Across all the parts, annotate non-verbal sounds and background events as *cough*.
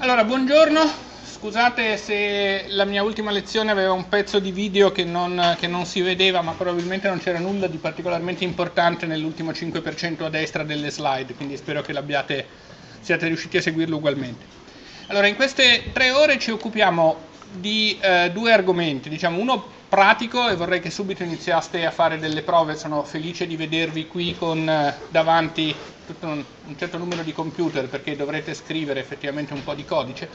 Allora, buongiorno, scusate se la mia ultima lezione aveva un pezzo di video che non, che non si vedeva, ma probabilmente non c'era nulla di particolarmente importante nell'ultimo 5% a destra delle slide, quindi spero che siate riusciti a seguirlo ugualmente. Allora, in queste tre ore ci occupiamo di eh, due argomenti, diciamo uno pratico e vorrei che subito iniziaste a fare delle prove, sono felice di vedervi qui con eh, davanti tutto un, un, certo numero di computer perché dovrete scrivere effettivamente un po' di codice,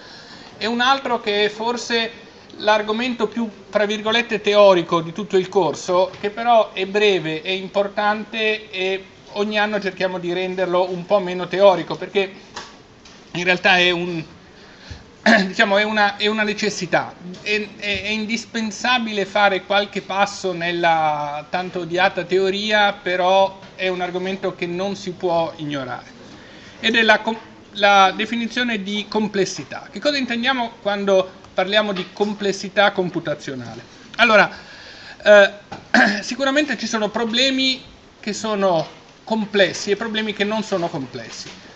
e un altro che è forse l'argomento più, tra virgolette, teorico di tutto il corso, che però è breve, è importante e ogni anno cerchiamo di renderlo un po' meno teorico perché in realtà è un, *clears throat* diciamo, è una, è una necessità, è, è, è, indispensabile fare qualche passo nella tanto odiata teoria, però è un argomento che non si può ignorare. Ed è la, la definizione di complessità. Che cosa intendiamo quando parliamo di complessità computazionale? Allora, eh, *clears throat* sicuramente ci sono problemi che sono complessi e problemi che non sono complessi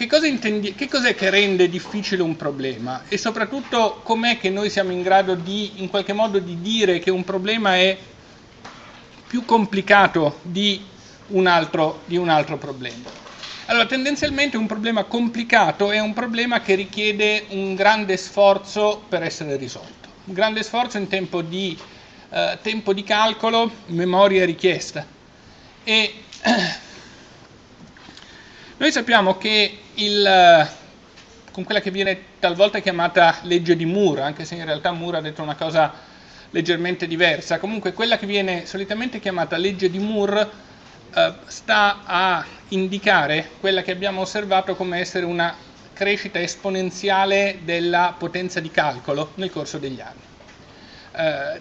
che, cosa intendi- che cos'è che rende difficile un problema e soprattutto com'è che noi siamo in grado di, in qualche modo, di dire che un problema è più complicato di un altro, di un altro problema? Allora, tendenzialmente un problema complicato è un problema che richiede un grande sforzo per essere risolto, un grande sforzo in tempo di, eh, tempo di calcolo, memoria richiesta. E *clears throat* noi sappiamo che il, eh, con quella che viene talvolta chiamata legge di Moore, anche se in realtà Moore ha detto una cosa leggermente diversa, comunque quella che viene solitamente chiamata legge di Moore eh, sta a indicare quella che abbiamo osservato come essere una crescita esponenziale della potenza di calcolo nel corso degli anni. Eh,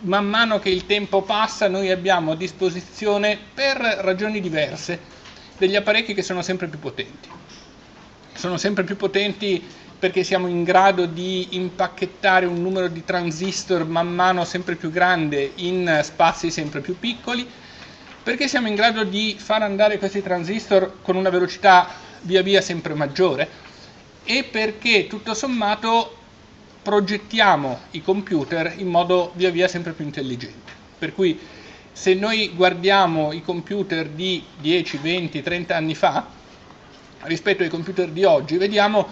man mano che il tempo passa noi abbiamo a disposizione, per ragioni diverse, degli apparecchi che sono sempre più potenti. Sono sempre più potenti perché siamo in grado di impacchettare un numero di transistor man mano sempre più grande in spazi sempre più piccoli, perché siamo in grado di far andare questi transistor con una velocità via via sempre maggiore e perché tutto sommato progettiamo i computer in modo via via sempre più intelligente. Per cui se noi guardiamo i computer di 10, 20, 30 anni fa rispetto ai computer di oggi, vediamo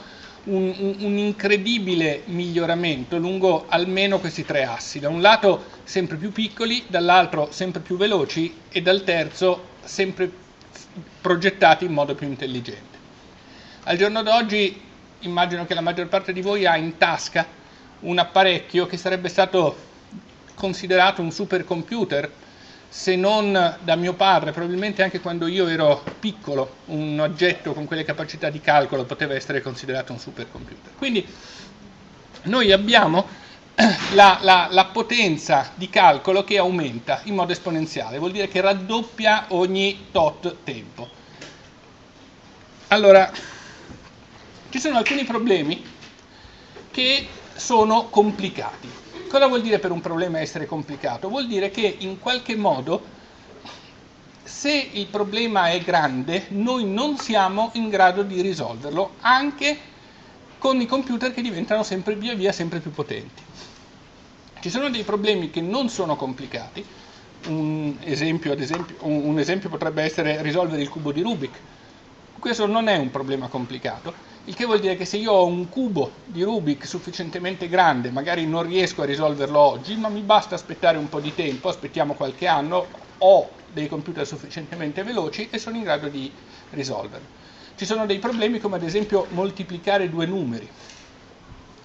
un, un, un, incredibile miglioramento lungo almeno questi tre assi. Da un lato sempre più piccoli, dall'altro sempre più veloci e dal terzo sempre progettati in modo più intelligente. Al giorno d'oggi immagino che la maggior parte di voi ha in tasca un apparecchio che sarebbe stato considerato un supercomputer se non da mio padre, probabilmente anche quando io ero piccolo, un oggetto con quelle capacità di calcolo poteva essere considerato un supercomputer. Quindi noi abbiamo *clears throat* la, la, la, potenza di calcolo che aumenta in modo esponenziale, vuol dire che raddoppia ogni tot tempo. Allora, ci sono alcuni problemi che sono complicati. Cosa vuol dire per un problema essere complicato? Vuol dire che in qualche modo, se il problema è grande, noi non siamo in grado di risolverlo, anche con i computer che diventano sempre via via sempre più potenti. Ci sono dei problemi che non sono complicati, un esempio, esempio, un esempio potrebbe essere risolvere il cubo di Rubik. Questo non è un problema complicato, il che vuol dire che se io ho un cubo di Rubik sufficientemente grande, magari non riesco a risolverlo oggi, ma mi basta aspettare un po' di tempo, aspettiamo qualche anno, ho dei computer sufficientemente veloci e sono in grado di risolverlo. Ci sono dei problemi come ad esempio moltiplicare due numeri.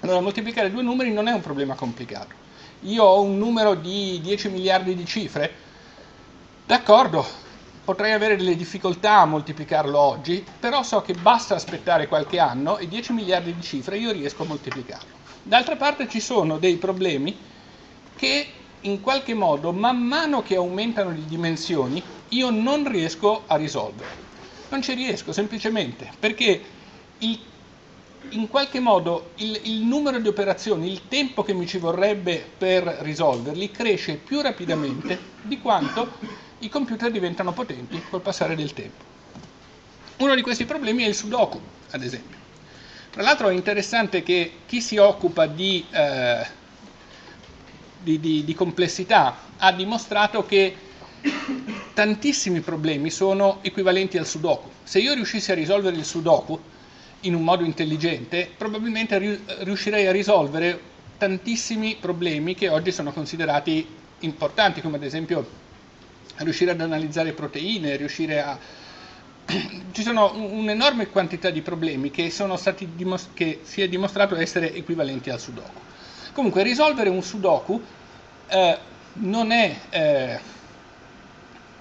Allora, moltiplicare due numeri non è un problema complicato. Io ho un numero di 10 miliardi di cifre, d'accordo, potrei avere delle difficoltà a moltiplicarlo oggi, però so che basta aspettare qualche anno e 10 miliardi di cifre io riesco a moltiplicarlo. D'altra parte ci sono dei problemi che in qualche modo, man mano che aumentano le dimensioni, io non riesco a risolvere. Non ci riesco semplicemente perché il, in qualche modo il, il numero di operazioni, il tempo che mi ci vorrebbe per risolverli cresce più rapidamente di quanto i computer diventano potenti col passare del tempo. Uno di questi problemi è il Sudoku, ad esempio. Tra l'altro è interessante che chi si occupa di, eh, di, di, di complessità ha dimostrato che tantissimi problemi sono equivalenti al Sudoku. Se io riuscissi a risolvere il Sudoku in un modo intelligente, probabilmente riuscirei a risolvere tantissimi problemi che oggi sono considerati importanti, come ad esempio riuscire ad analizzare proteine, riuscire a... *clears throat* Ci sono un'enorme quantità di problemi che, dimos... che si è dimostrato essere equivalenti al Sudoku. Comunque risolvere un Sudoku eh, non è... Eh,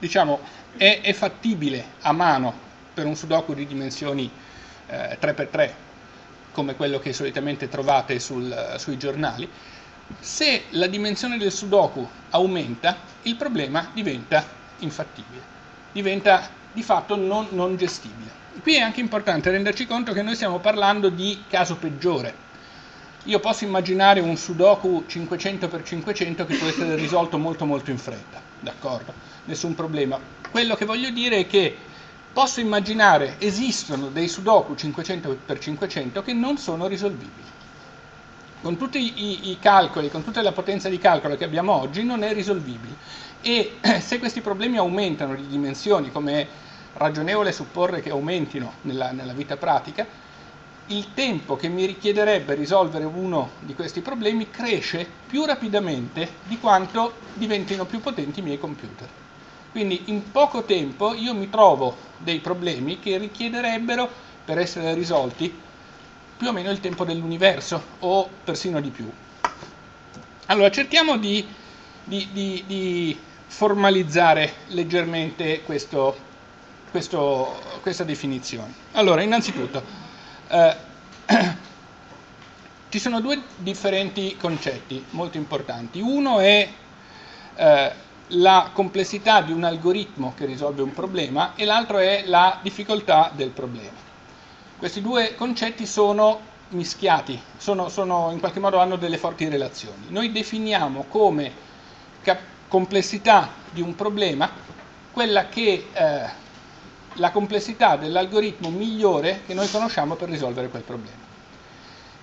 diciamo, è, è, fattibile a mano per un sudoku di dimensioni eh, 3x3 come quello che solitamente trovate sul, sui giornali, se la dimensione del sudoku aumenta, il problema diventa infattibile, diventa di fatto non, non gestibile. Qui è anche importante renderci conto che noi stiamo parlando di caso peggiore. Io posso immaginare un sudoku 500x500 che può essere risolto molto molto in fretta, d'accordo? nessun problema. Quello che voglio dire è che posso immaginare esistono dei sudoku 500x500 che non sono risolvibili. Con tutti i, i, calcoli, con tutta la potenza di calcolo che abbiamo oggi, non è risolvibile. E *clears throat* se questi problemi aumentano di dimensioni, come è ragionevole supporre che aumentino nella, nella vita pratica, il tempo che mi richiederebbe risolvere uno di questi problemi cresce più rapidamente di quanto diventino più potenti i miei computer. Quindi in poco tempo io mi trovo dei problemi che richiederebbero, per essere risolti, più o meno il tempo dell'universo o persino di più. Allora cerchiamo di, di, di, di formalizzare leggermente questo, questo, questa definizione. Allora, innanzitutto, eh, *clears throat* ci sono due differenti concetti molto importanti. Uno è eh, la complessità di un algoritmo che risolve un problema e l'altro è la difficoltà del problema. Questi due concetti sono mischiati, sono, sono, in qualche modo hanno delle forti relazioni. Noi definiamo come complessità di un problema quella che eh, la complessità dell'algoritmo migliore che noi conosciamo per risolvere quel problema.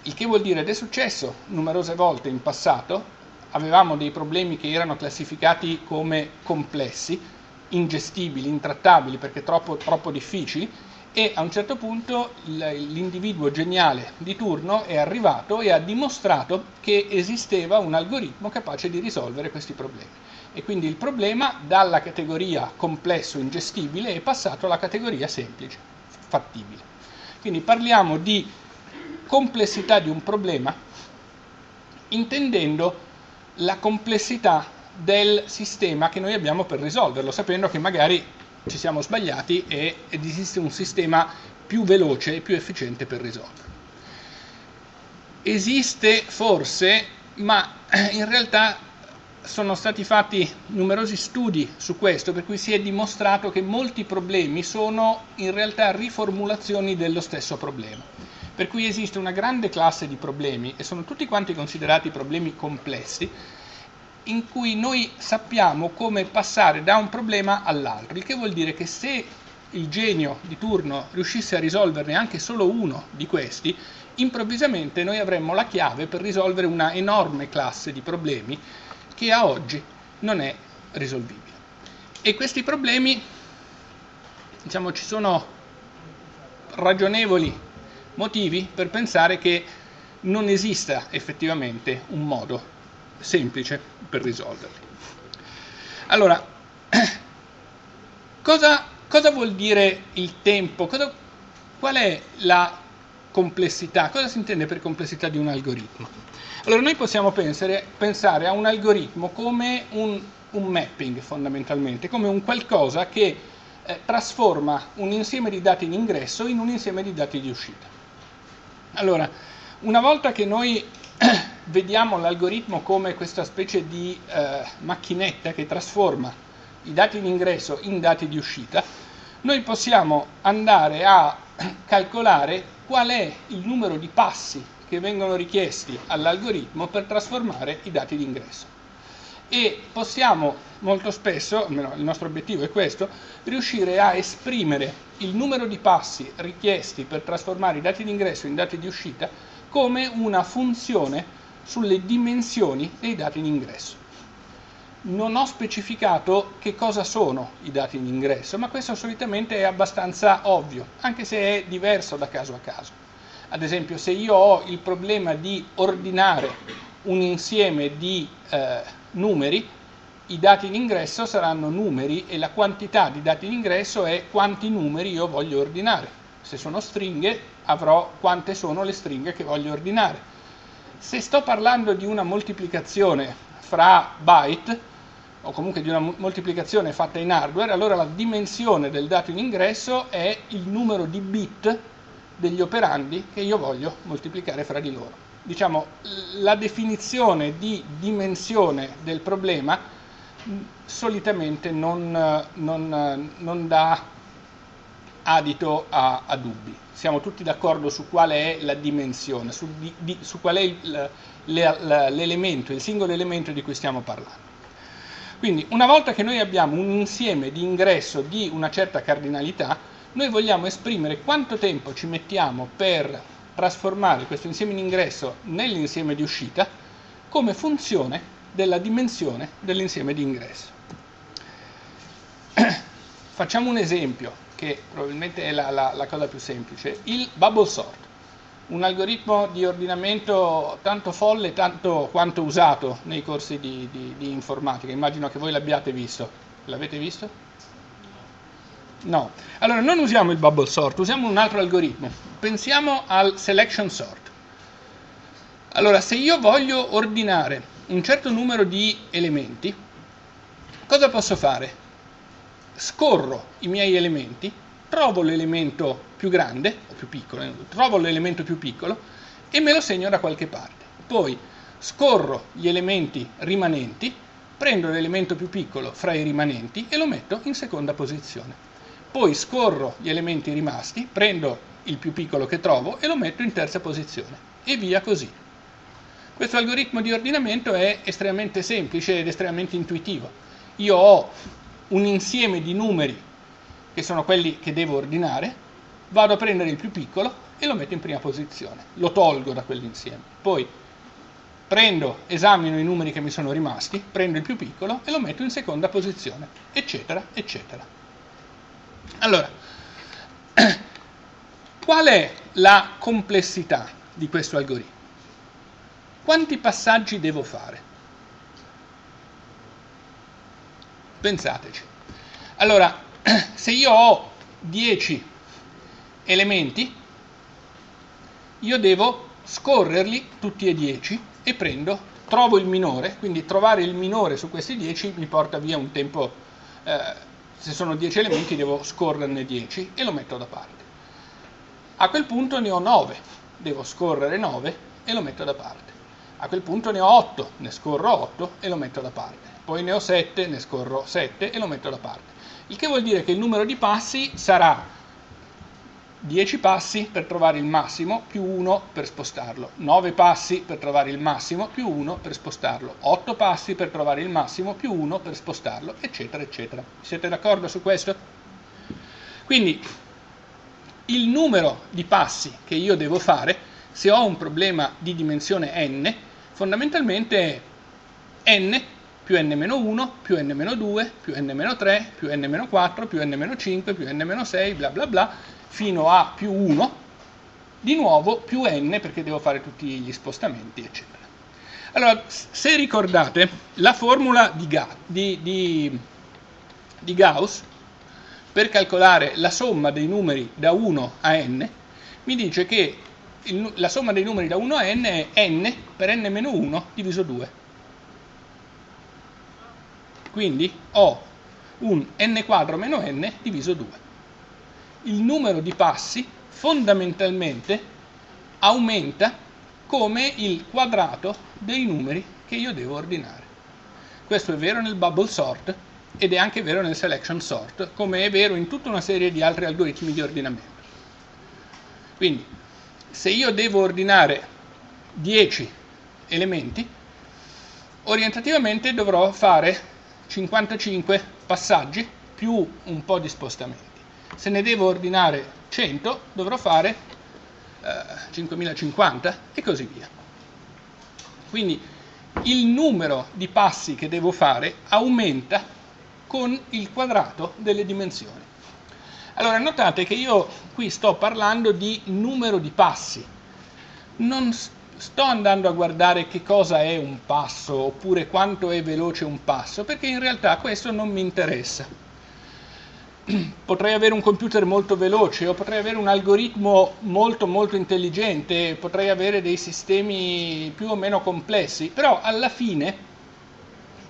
Il che vuol dire, ed è successo numerose volte in passato, avevamo dei problemi che erano classificati come complessi, ingestibili, intrattabili perché troppo, troppo difficili e a un certo punto l'individuo geniale di turno è arrivato e ha dimostrato che esisteva un algoritmo capace di risolvere questi problemi. E quindi il problema dalla categoria complesso ingestibile è passato alla categoria semplice, fattibile. Quindi parliamo di complessità di un problema intendendo la complessità del sistema che noi abbiamo per risolverlo, sapendo che magari ci siamo sbagliati ed esiste un sistema più veloce e più efficiente per risolverlo. Esiste forse, ma in realtà sono stati fatti numerosi studi su questo, per cui si è dimostrato che molti problemi sono in realtà riformulazioni dello stesso problema. Per cui esiste una grande classe di problemi, e sono tutti quanti considerati problemi complessi, in cui noi sappiamo come passare da un problema all'altro, il che vuol dire che se il genio di turno riuscisse a risolverne anche solo uno di questi, improvvisamente noi avremmo la chiave per risolvere una enorme classe di problemi che a oggi non è risolvibile. E questi problemi, diciamo, ci sono ragionevoli motivi per pensare che non esista effettivamente un modo semplice per risolverli. Allora, *clears throat* cosa, cosa vuol dire il tempo? Cosa, qual è la complessità? Cosa si intende per complessità di un algoritmo? Allora, noi possiamo pensare, pensare a un algoritmo come un, un, mapping fondamentalmente, come un qualcosa che eh, trasforma un insieme di dati in ingresso in un insieme di dati di uscita. Allora, una volta che noi *clears throat* vediamo l'algoritmo come questa specie di eh, macchinetta che trasforma i dati di ingresso in dati di uscita, noi possiamo andare a *clears throat* calcolare qual è il numero di passi che vengono richiesti all'algoritmo per trasformare i dati di ingresso. e possiamo molto spesso, almeno il nostro obiettivo è questo, riuscire a esprimere il numero di passi richiesti per trasformare i dati di ingresso in dati di uscita come una funzione sulle dimensioni dei dati di ingresso non ho specificato che cosa sono i dati di ingresso, ma questo solitamente è abbastanza ovvio, anche se è diverso da caso a caso. Ad esempio, se io ho il problema di ordinare un insieme di eh, numeri, i dati di ingresso saranno numeri e la quantità di dati di ingresso è quanti numeri io voglio ordinare. Se sono stringhe, avrò quante sono le stringhe che voglio ordinare. Se sto parlando di una moltiplicazione fra byte, o comunque di una moltiplicazione fatta in hardware, allora la dimensione del dato in ingresso è il numero di bit degli operandi che io voglio moltiplicare fra di loro. Diciamo, la definizione di dimensione del problema solitamente non, non, non dà adito a, a, dubbi. Siamo tutti d'accordo su qual è la dimensione, su, di, di, su qual è l'elemento, il singolo elemento di cui stiamo parlando. Quindi una volta che noi abbiamo un insieme di ingresso di una certa cardinalità, noi vogliamo esprimere quanto tempo ci mettiamo per trasformare questo insieme di ingresso nell'insieme di uscita come funzione della dimensione dell'insieme di ingresso. *clears throat* Facciamo un esempio che probabilmente è la, la, la cosa più semplice, il bubble sort un algoritmo di ordinamento tanto folle tanto quanto usato nei corsi di, di, di informatica. Immagino che voi l'abbiate visto. L'avete visto? No. Allora, non usiamo il bubble sort, usiamo un altro algoritmo. Pensiamo al selection sort. Allora, se io voglio ordinare un certo numero di elementi, cosa posso fare? Scorro i miei elementi trovo l'elemento più grande, o più piccolo, eh, trovo l'elemento più piccolo e me lo segno da qualche parte. Poi scorro gli elementi rimanenti, prendo l'elemento più piccolo fra i rimanenti e lo metto in seconda posizione. Poi scorro gli elementi rimasti, prendo il più piccolo che trovo e lo metto in terza posizione e via così. Questo algoritmo di ordinamento è estremamente semplice ed estremamente intuitivo. Io ho un insieme di numeri che sono quelli che devo ordinare, vado a prendere il più piccolo e lo metto in prima posizione, lo tolgo da quell'insieme. Poi prendo, esamino i numeri che mi sono rimasti, prendo il più piccolo e lo metto in seconda posizione, eccetera, eccetera. Allora, *clears throat* qual è la complessità di questo algoritmo? Quanti passaggi devo fare? Pensateci. Allora, *clears throat* se io ho 10 elementi, io devo scorrerli tutti e 10 e prendo, trovo il minore, quindi trovare il minore su questi 10 mi porta via un tempo, eh, se sono 10 elementi devo scorrerne 10 e lo metto da parte. A quel punto ne ho 9, devo scorrere 9 e lo metto da parte. A quel punto ne ho 8, ne scorro 8 e lo metto da parte. Poi ne ho 7, ne scorro 7 e lo metto da parte il che vuol dire che il numero di passi sarà 10 passi per trovare il massimo più 1 per spostarlo, 9 passi per trovare il massimo più 1 per spostarlo, 8 passi per trovare il massimo più 1 per spostarlo, eccetera, eccetera. Siete d'accordo su questo? Quindi il numero di passi che io devo fare, se ho un problema di dimensione n, fondamentalmente n più n-1, più n-2, più n-3, più n-4, più n-5, più n-6, bla bla bla, fino a più 1, di nuovo più n perché devo fare tutti gli spostamenti, eccetera. Allora, se ricordate, la formula di, Ga, di, di, di Gauss per calcolare la somma dei numeri da 1 a n mi dice che il, la somma dei numeri da 1 a n è n per n-1 diviso 2 quindi ho un n quadro meno n diviso 2. Il numero di passi fondamentalmente aumenta come il quadrato dei numeri che io devo ordinare. Questo è vero nel bubble sort ed è anche vero nel selection sort, come è vero in tutta una serie di altri algoritmi di ordinamento. Quindi, se io devo ordinare 10 elementi, orientativamente dovrò fare 55 passaggi più un po' di spostamenti. Se ne devo ordinare 100 dovrò fare eh, 5050 e così via. Quindi il numero di passi che devo fare aumenta con il quadrato delle dimensioni. Allora notate che io qui sto parlando di numero di passi, non sto andando a guardare che cosa è un passo oppure quanto è veloce un passo, perché in realtà questo non mi interessa. *clears throat* Potrei avere un computer molto veloce o potrei avere un algoritmo molto molto intelligente, potrei avere dei sistemi più o meno complessi, però alla fine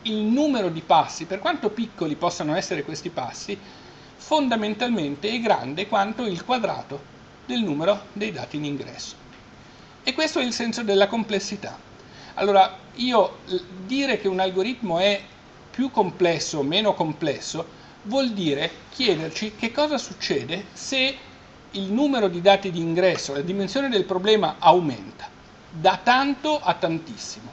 il numero di passi, per quanto piccoli possano essere questi passi, fondamentalmente è grande quanto il quadrato del numero dei dati in ingresso. E questo è il senso della complessità. Allora, io dire che un algoritmo è più complesso o meno complesso vuol dire chiederci che cosa succede se il numero di dati di ingresso, la dimensione del problema aumenta, da tanto a tantissimo.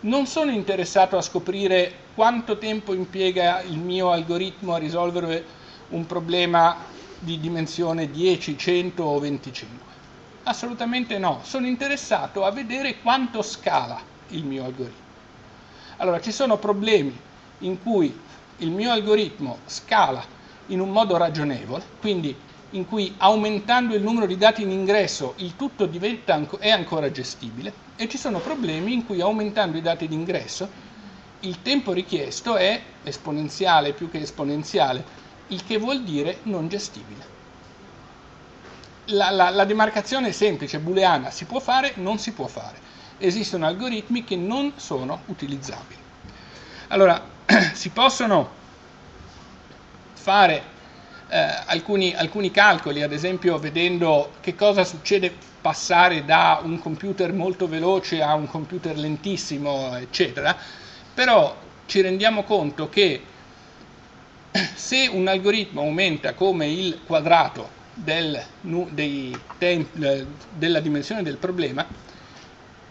Non sono interessato a scoprire quanto tempo impiega il mio algoritmo a risolvere un problema di dimensione 10, 100 o 25? Assolutamente no, sono interessato a vedere quanto scala il mio algoritmo. Allora, ci sono problemi in cui il mio algoritmo scala in un modo ragionevole, quindi in cui aumentando il numero di dati in ingresso il tutto diventa, è ancora gestibile, e ci sono problemi in cui aumentando i dati di ingresso il tempo richiesto è esponenziale più che esponenziale, il che vuol dire non gestibile. La, la, la demarcazione è semplice, booleana, si può fare, non si può fare. Esistono algoritmi che non sono utilizzabili. Allora, *clears throat* si possono fare eh, alcuni, alcuni calcoli, ad esempio vedendo che cosa succede passare da un computer molto veloce a un computer lentissimo, eccetera, però ci rendiamo conto che *clears throat* se un algoritmo aumenta come il quadrato del, temp, della dimensione del problema,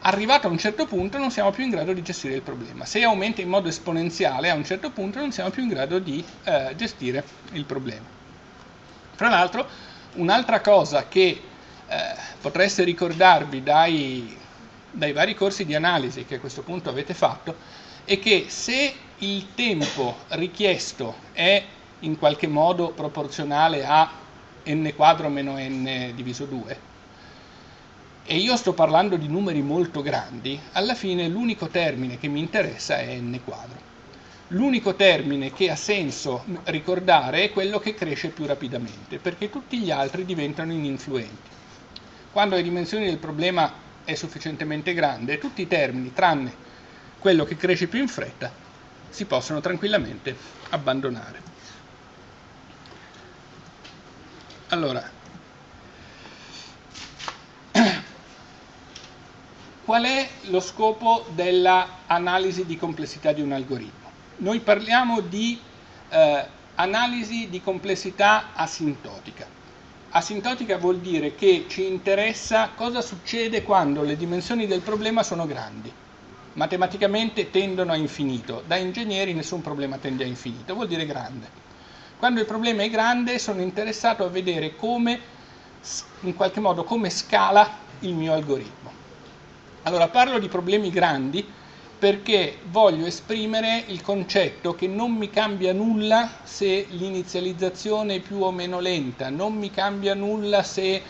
arrivato a un certo punto non siamo più in grado di gestire il problema. Se aumenta in modo esponenziale, a un certo punto non siamo più in grado di eh, gestire il problema. Tra l'altro, un'altra cosa che eh, potreste ricordarvi dai, dai vari corsi di analisi che a questo punto avete fatto, è che se il tempo richiesto è in qualche modo proporzionale a n quadro meno n diviso 2, e io sto parlando di numeri molto grandi, alla fine l'unico termine che mi interessa è n quadro. L'unico termine che ha senso ricordare è quello che cresce più rapidamente, perché tutti gli altri diventano ininfluenti. Quando le dimensioni del problema è sufficientemente grande, tutti i termini, tranne quello che cresce più in fretta si possono tranquillamente abbandonare. Allora, *clears throat* qual è lo scopo dell'analisi di complessità di un algoritmo? Noi parliamo di eh, analisi di complessità asintotica. Asintotica vuol dire che ci interessa cosa succede quando le dimensioni del problema sono grandi matematicamente tendono a infinito, da ingegneri nessun problema tende a infinito, vuol dire grande. Quando il problema è grande sono interessato a vedere come, in qualche modo, come scala il mio algoritmo. Allora parlo di problemi grandi perché voglio esprimere il concetto che non mi cambia nulla se l'inizializzazione è più o meno lenta, non mi cambia nulla se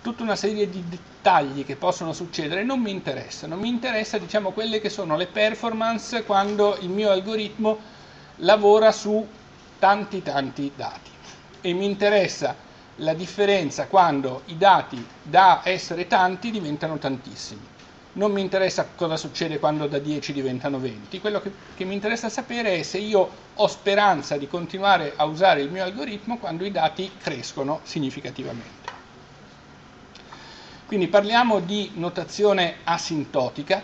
tutta una serie di dettagli che possono succedere non mi interessano, mi interessa diciamo quelle che sono le performance quando il mio algoritmo lavora su tanti tanti dati e mi interessa la differenza quando i dati da essere tanti diventano tantissimi. Non mi interessa cosa succede quando da 10 diventano 20, quello che, che mi interessa sapere è se io ho speranza di continuare a usare il mio algoritmo quando i dati crescono significativamente. Quindi parliamo di notazione asintotica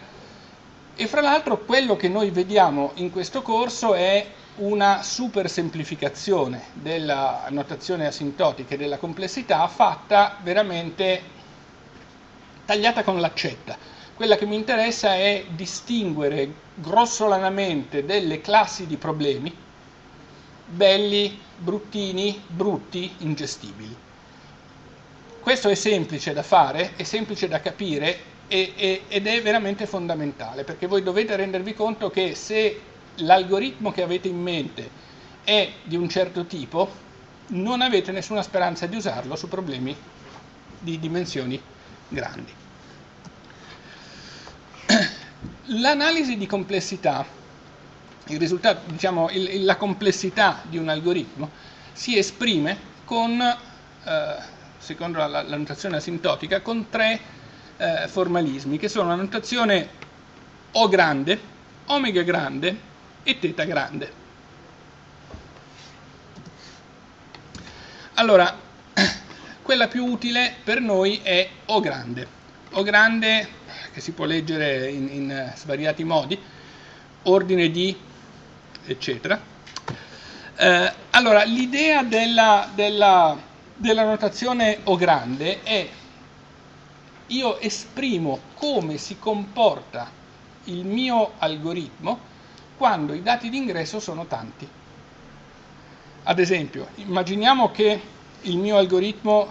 e fra l'altro quello che noi vediamo in questo corso è una super semplificazione della notazione asintotica e della complessità fatta veramente tagliata con l'accetta. quella che mi interessa è distinguere grossolanamente delle classi di problemi, belli, bruttini, brutti, ingestibili. Questo è semplice da fare, è semplice da capire e, e, ed è veramente fondamentale, perché voi dovete rendervi conto che se l'algoritmo che avete in mente è di un certo tipo, non avete nessuna speranza di usarlo su problemi di dimensioni grandi. *clears throat* L'analisi di complessità, il risultato, diciamo, il, la complessità di un algoritmo si esprime con, eh, secondo la, la, notazione asintotica, con tre eh, formalismi, che sono la notazione O grande, omega grande e teta grande. Allora, quella più utile per noi è O grande. O grande, che si può leggere in, in svariati modi, ordine di, eccetera. Eh, allora, l'idea della, della, della notazione O grande è io esprimo come si comporta il mio algoritmo quando i dati d'ingresso sono tanti. Ad esempio, immaginiamo che il mio algoritmo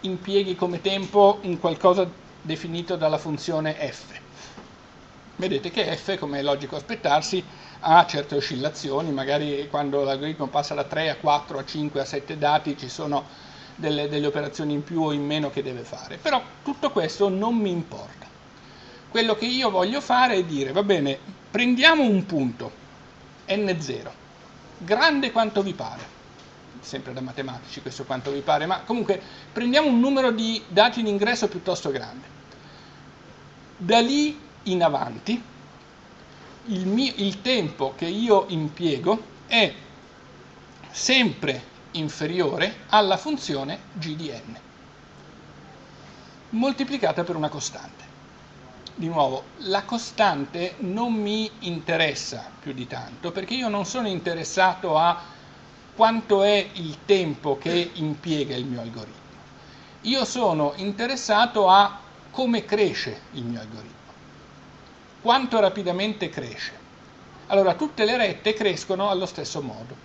impieghi come tempo un qualcosa definito dalla funzione f. Vedete che f, come è logico aspettarsi, ha certe oscillazioni, magari quando l'algoritmo passa da 3 a 4 a 5 a 7 dati ci sono delle, delle operazioni in più o in meno che deve fare. Però tutto questo non mi importa. Quello che io voglio fare è dire, va bene, prendiamo un punto, n0, grande quanto vi pare, sempre da matematici questo quanto vi pare, ma comunque prendiamo un numero di dati in ingresso piuttosto grande. Da lì in avanti il, mio, il tempo che io impiego è sempre inferiore alla funzione g di n, moltiplicata per una costante di nuovo, la costante non mi interessa più di tanto perché io non sono interessato a quanto è il tempo che impiega il mio algoritmo. Io sono interessato a come cresce il mio algoritmo, quanto rapidamente cresce. Allora, tutte le rette crescono allo stesso modo,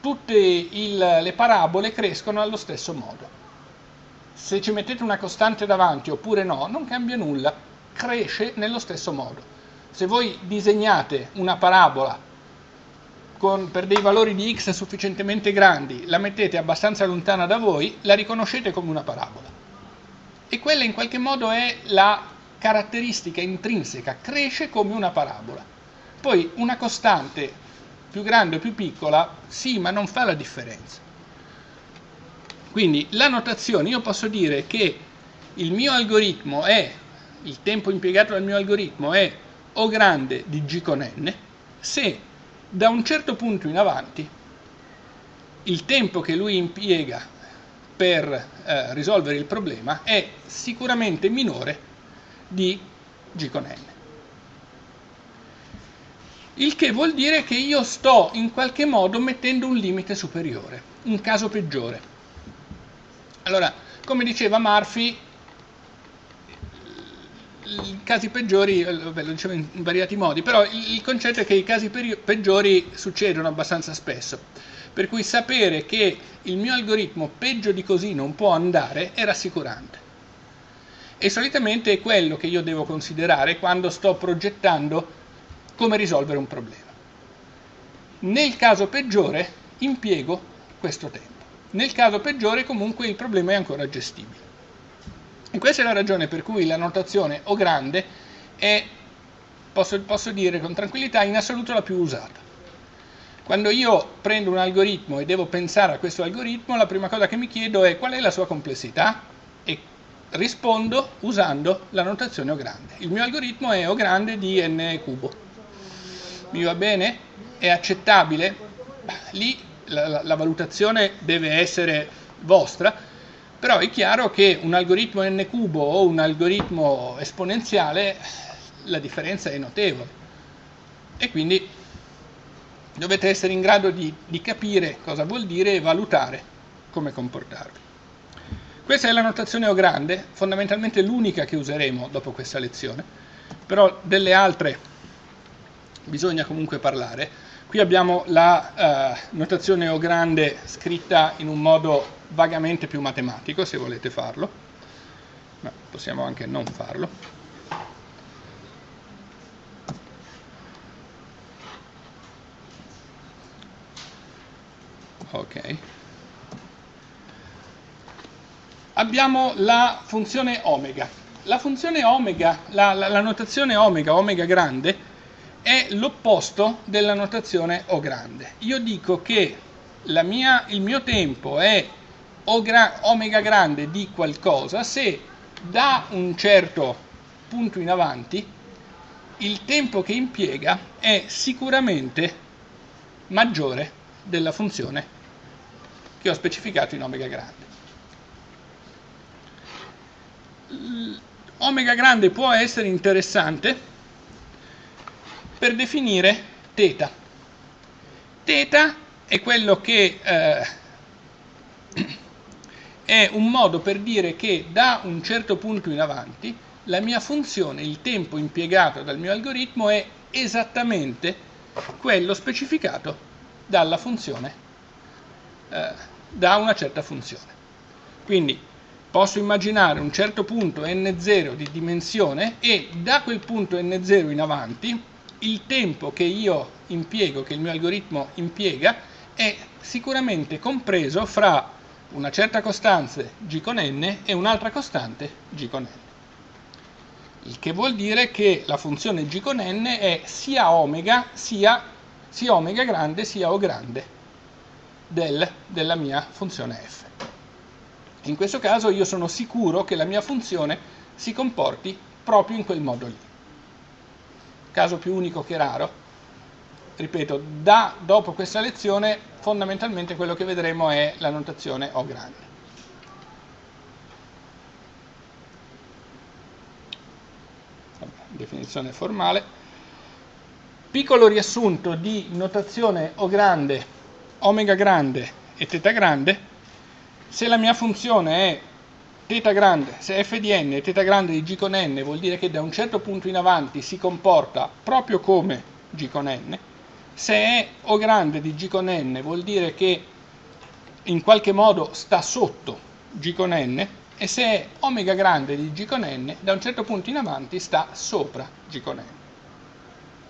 tutte il, le parabole crescono allo stesso modo se ci mettete una costante davanti oppure no, non cambia nulla, cresce nello stesso modo. Se voi disegnate una parabola con, per dei valori di x sufficientemente grandi, la mettete abbastanza lontana da voi, la riconoscete come una parabola. E quella in qualche modo è la caratteristica intrinseca, cresce come una parabola. Poi una costante più grande o più piccola, sì, ma non fa la differenza. Quindi la notazione, io posso dire che il mio algoritmo è, il tempo impiegato dal mio algoritmo è O grande di G con N, se da un certo punto in avanti il tempo che lui impiega per eh, risolvere il problema è sicuramente minore di G con N. Il che vuol dire che io sto in qualche modo mettendo un limite superiore, un caso peggiore. Allora, come diceva Murphy, i casi peggiori, vabbè, lo dicevo in, variati modi, però il, concetto è che i casi peggiori succedono abbastanza spesso. Per cui sapere che il mio algoritmo peggio di così non può andare è rassicurante. E solitamente è quello che io devo considerare quando sto progettando come risolvere un problema. Nel caso peggiore impiego questo tempo. Nel caso peggiore comunque il problema è ancora gestibile. E questa è la ragione per cui la notazione O grande è, posso, posso dire con tranquillità, in assoluto la più usata. Quando io prendo un algoritmo e devo pensare a questo algoritmo, la prima cosa che mi chiedo è qual è la sua complessità e rispondo usando la notazione O grande. Il mio algoritmo è O grande di n cubo. Mi va bene? È accettabile? Lì la, la valutazione deve essere vostra, però è chiaro che un algoritmo n cubo o un algoritmo esponenziale la differenza è notevole e quindi dovete essere in grado di, di capire cosa vuol dire e valutare come comportarvi. Questa è la notazione O grande, fondamentalmente l'unica che useremo dopo questa lezione, però delle altre bisogna comunque parlare. Qui abbiamo la eh, notazione O grande scritta in un modo vagamente più matematico, se volete farlo, ma possiamo anche non farlo. Ok abbiamo la funzione omega. La funzione omega, la, la, la notazione omega, omega grande, l'opposto della notazione O grande. Io dico che mia, il mio tempo è gra, omega grande di qualcosa se da un certo punto in avanti il tempo che impiega è sicuramente maggiore della funzione che ho specificato in omega grande. omega grande può essere interessante per definire θ. Θ è quello che eh, *clears throat* è un modo per dire che da un certo punto in avanti la mia funzione, il tempo impiegato dal mio algoritmo è esattamente quello specificato dalla funzione, eh, da una certa funzione. Quindi posso immaginare un certo punto n0 di dimensione e da quel punto n0 in avanti il tempo che io impiego, che il mio algoritmo impiega, è sicuramente compreso fra una certa costante g con n e un'altra costante g con n. Il che vuol dire che la funzione g con n è sia omega sia, sia omega grande sia o grande del, della mia funzione f. In questo caso io sono sicuro che la mia funzione si comporti proprio in quel modo lì. Caso più unico che raro, ripeto, da dopo questa lezione fondamentalmente quello che vedremo è la notazione O grande. definizione formale. Piccolo riassunto di notazione O grande, omega grande e teta grande se la mia funzione è θ grande, se n è θ grande di g con n, vuol dire che da un certo punto in avanti si comporta proprio come g con n, se è O grande di g con n, vuol dire che in qualche modo sta sotto g con n, e se è omega grande di g con n, da un certo punto in avanti sta sopra g con n.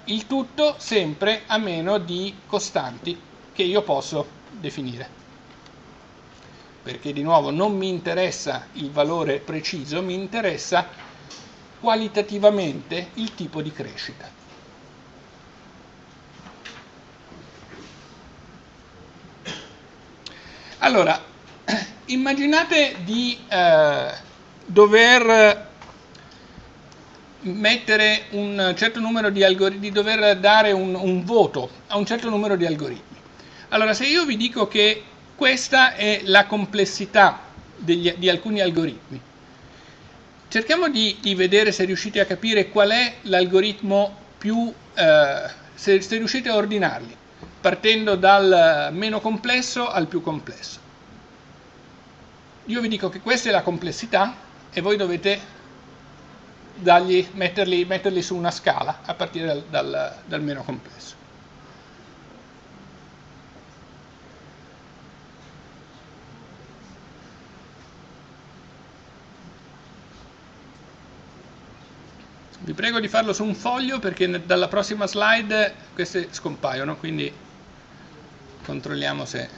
Il tutto sempre a meno di costanti che io posso definire perché di nuovo non mi interessa il valore preciso, mi interessa qualitativamente il tipo di crescita. Allora, *clears throat* immaginate di eh, dover mettere un certo numero di algoritmi, di dover dare un, un voto a un certo numero di algoritmi. Allora, se io vi dico che questa è la complessità degli, di alcuni algoritmi. Cerchiamo di, di, vedere se riuscite a capire qual è l'algoritmo più, eh, se, se riuscite a ordinarli, partendo dal meno complesso al più complesso. Io vi dico che questa è la complessità e voi dovete dargli, metterli, metterli, su una scala a partire dal, dal, dal meno complesso. Vi prego di farlo su un foglio perché dalla prossima slide queste scompaiono, quindi controlliamo se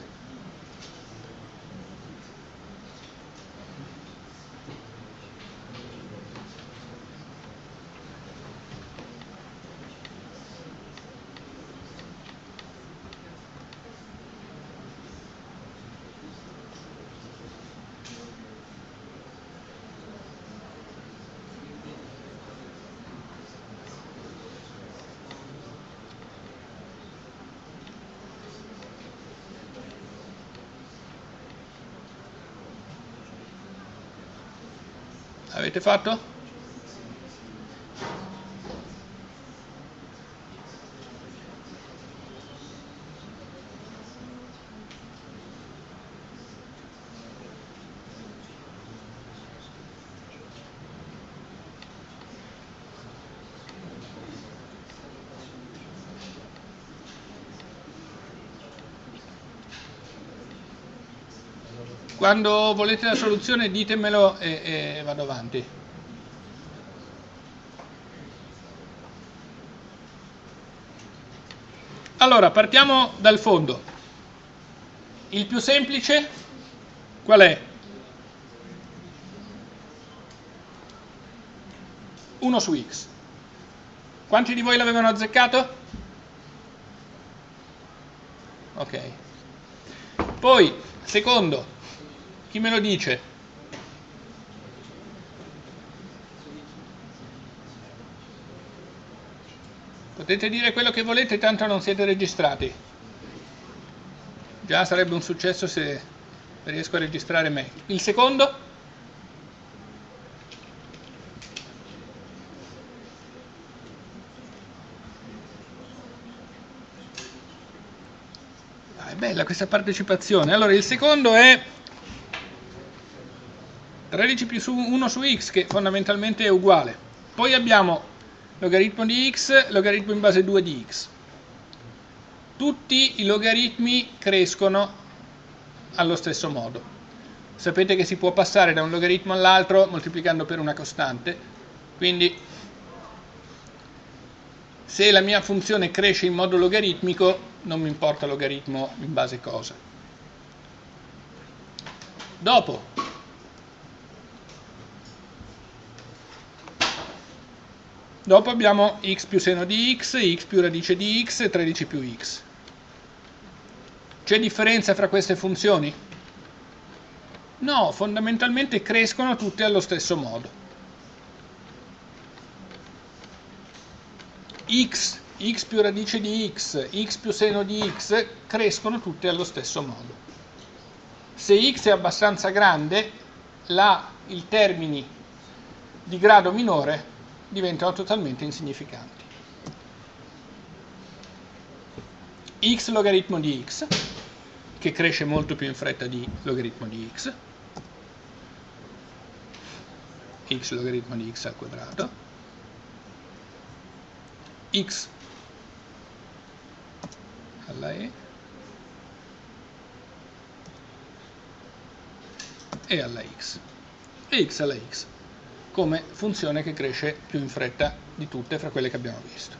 Avete fatto? Quando volete la soluzione ditemelo e, e vado avanti. Allora, partiamo dal fondo. Il più semplice qual è? 1 su x. Quanti di voi l'avevano azzeccato? Ok. Poi, secondo, chi me lo dice? Potete dire quello che volete, tanto non siete registrati. Già sarebbe un successo se riesco a registrare me. Il secondo? Ah, è bella questa partecipazione. Allora, il secondo è 13 più 1 su x, che fondamentalmente è uguale. Poi abbiamo logaritmo di x, logaritmo in base 2 di x. Tutti i logaritmi crescono allo stesso modo. Sapete che si può passare da un logaritmo all'altro moltiplicando per una costante, quindi se la mia funzione cresce in modo logaritmico non mi importa logaritmo in base cosa. Dopo, dopo abbiamo x più seno di x, x più radice di x e 13 più x. C'è differenza fra queste funzioni? No, fondamentalmente crescono tutte allo stesso modo. x, x più radice di x, x più seno di x crescono tutte allo stesso modo. Se x è abbastanza grande, la, i termini di grado minore diventano totalmente insignificanti. x logaritmo di x, che cresce molto più in fretta di logaritmo di x, x logaritmo di x al quadrato, x alla e. E alla x. E x alla x come funzione che cresce più in fretta di tutte fra quelle che abbiamo visto.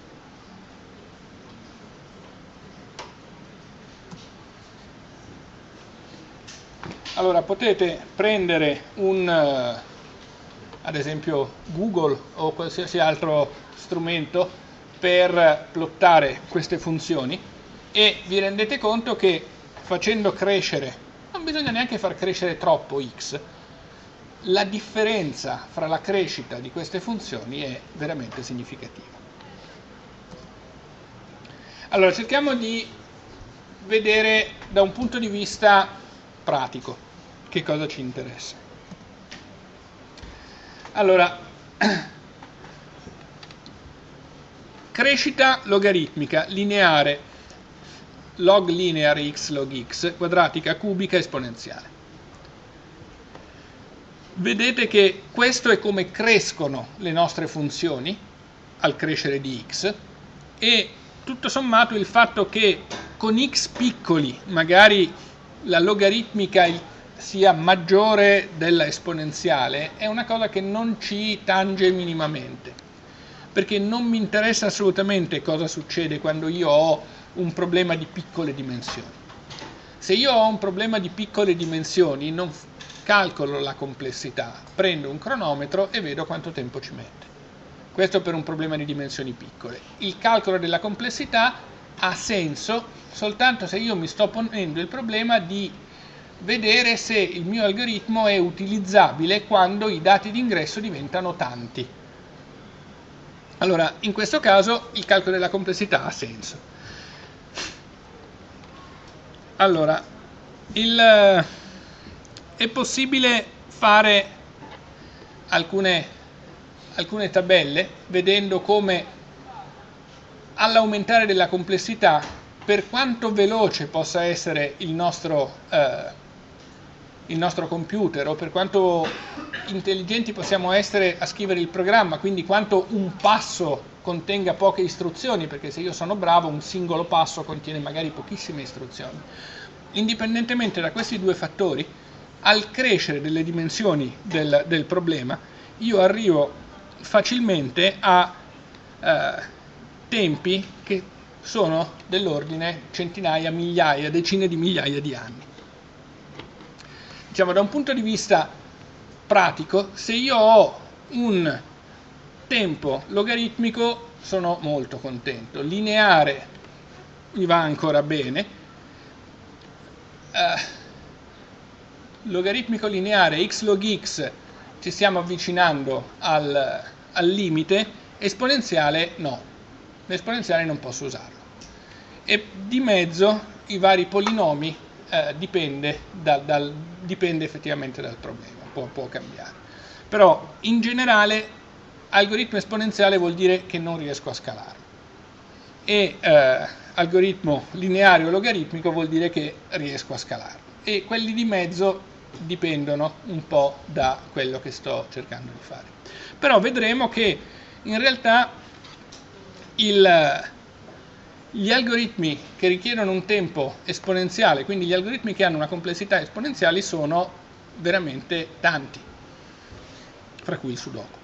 Allora potete prendere un, uh, ad esempio Google o qualsiasi altro strumento per plottare queste funzioni e vi rendete conto che facendo crescere, non bisogna neanche far crescere troppo x, la differenza fra la crescita di queste funzioni è veramente significativa. Allora cerchiamo di vedere da un punto di vista pratico che cosa ci interessa. Allora, *clears throat* crescita logaritmica lineare log lineare x log x quadratica cubica esponenziale. Vedete che questo è come crescono le nostre funzioni al crescere di x e tutto sommato il fatto che con x piccoli magari la logaritmica, sia maggiore della esponenziale è una cosa che non ci tange minimamente, perché non mi interessa assolutamente cosa succede quando io ho un problema di piccole dimensioni. Se io ho un problema di piccole dimensioni non calcolo la complessità, prendo un cronometro e vedo quanto tempo ci mette. Questo per un problema di dimensioni piccole. Il calcolo della complessità ha senso soltanto se io mi sto ponendo il problema di vedere se il mio algoritmo è utilizzabile quando i dati d'ingresso diventano tanti. Allora, in questo caso il calcolo della complessità ha senso. Allora, il, è possibile fare alcune, alcune tabelle vedendo come all'aumentare della complessità, per quanto veloce possa essere il nostro eh, il nostro computer o per quanto intelligenti possiamo essere a scrivere il programma, quindi quanto un passo contenga poche istruzioni, perché se io sono bravo un singolo passo contiene magari pochissime istruzioni. Indipendentemente da questi due fattori, al crescere delle dimensioni del, del problema io arrivo facilmente a eh, tempi che sono dell'ordine centinaia, migliaia, decine di migliaia di anni. Diciamo, da un punto di vista pratico, se io ho un tempo logaritmico sono molto contento, lineare mi va ancora bene, eh, logaritmico lineare x log x ci stiamo avvicinando al, al limite, esponenziale no, l'esponenziale non posso usarlo. E di mezzo i vari polinomi eh, dipende, da, dal, dipende effettivamente dal problema, può, può cambiare. Però in generale algoritmo esponenziale vuol dire che non riesco a scalare e eh, algoritmo lineare o logaritmico vuol dire che riesco a scalare e quelli di mezzo dipendono un po' da quello che sto cercando di fare. Però vedremo che in realtà il, gli algoritmi che richiedono un tempo esponenziale, quindi gli algoritmi che hanno una complessità esponenziale sono veramente tanti, fra cui il Sudoku.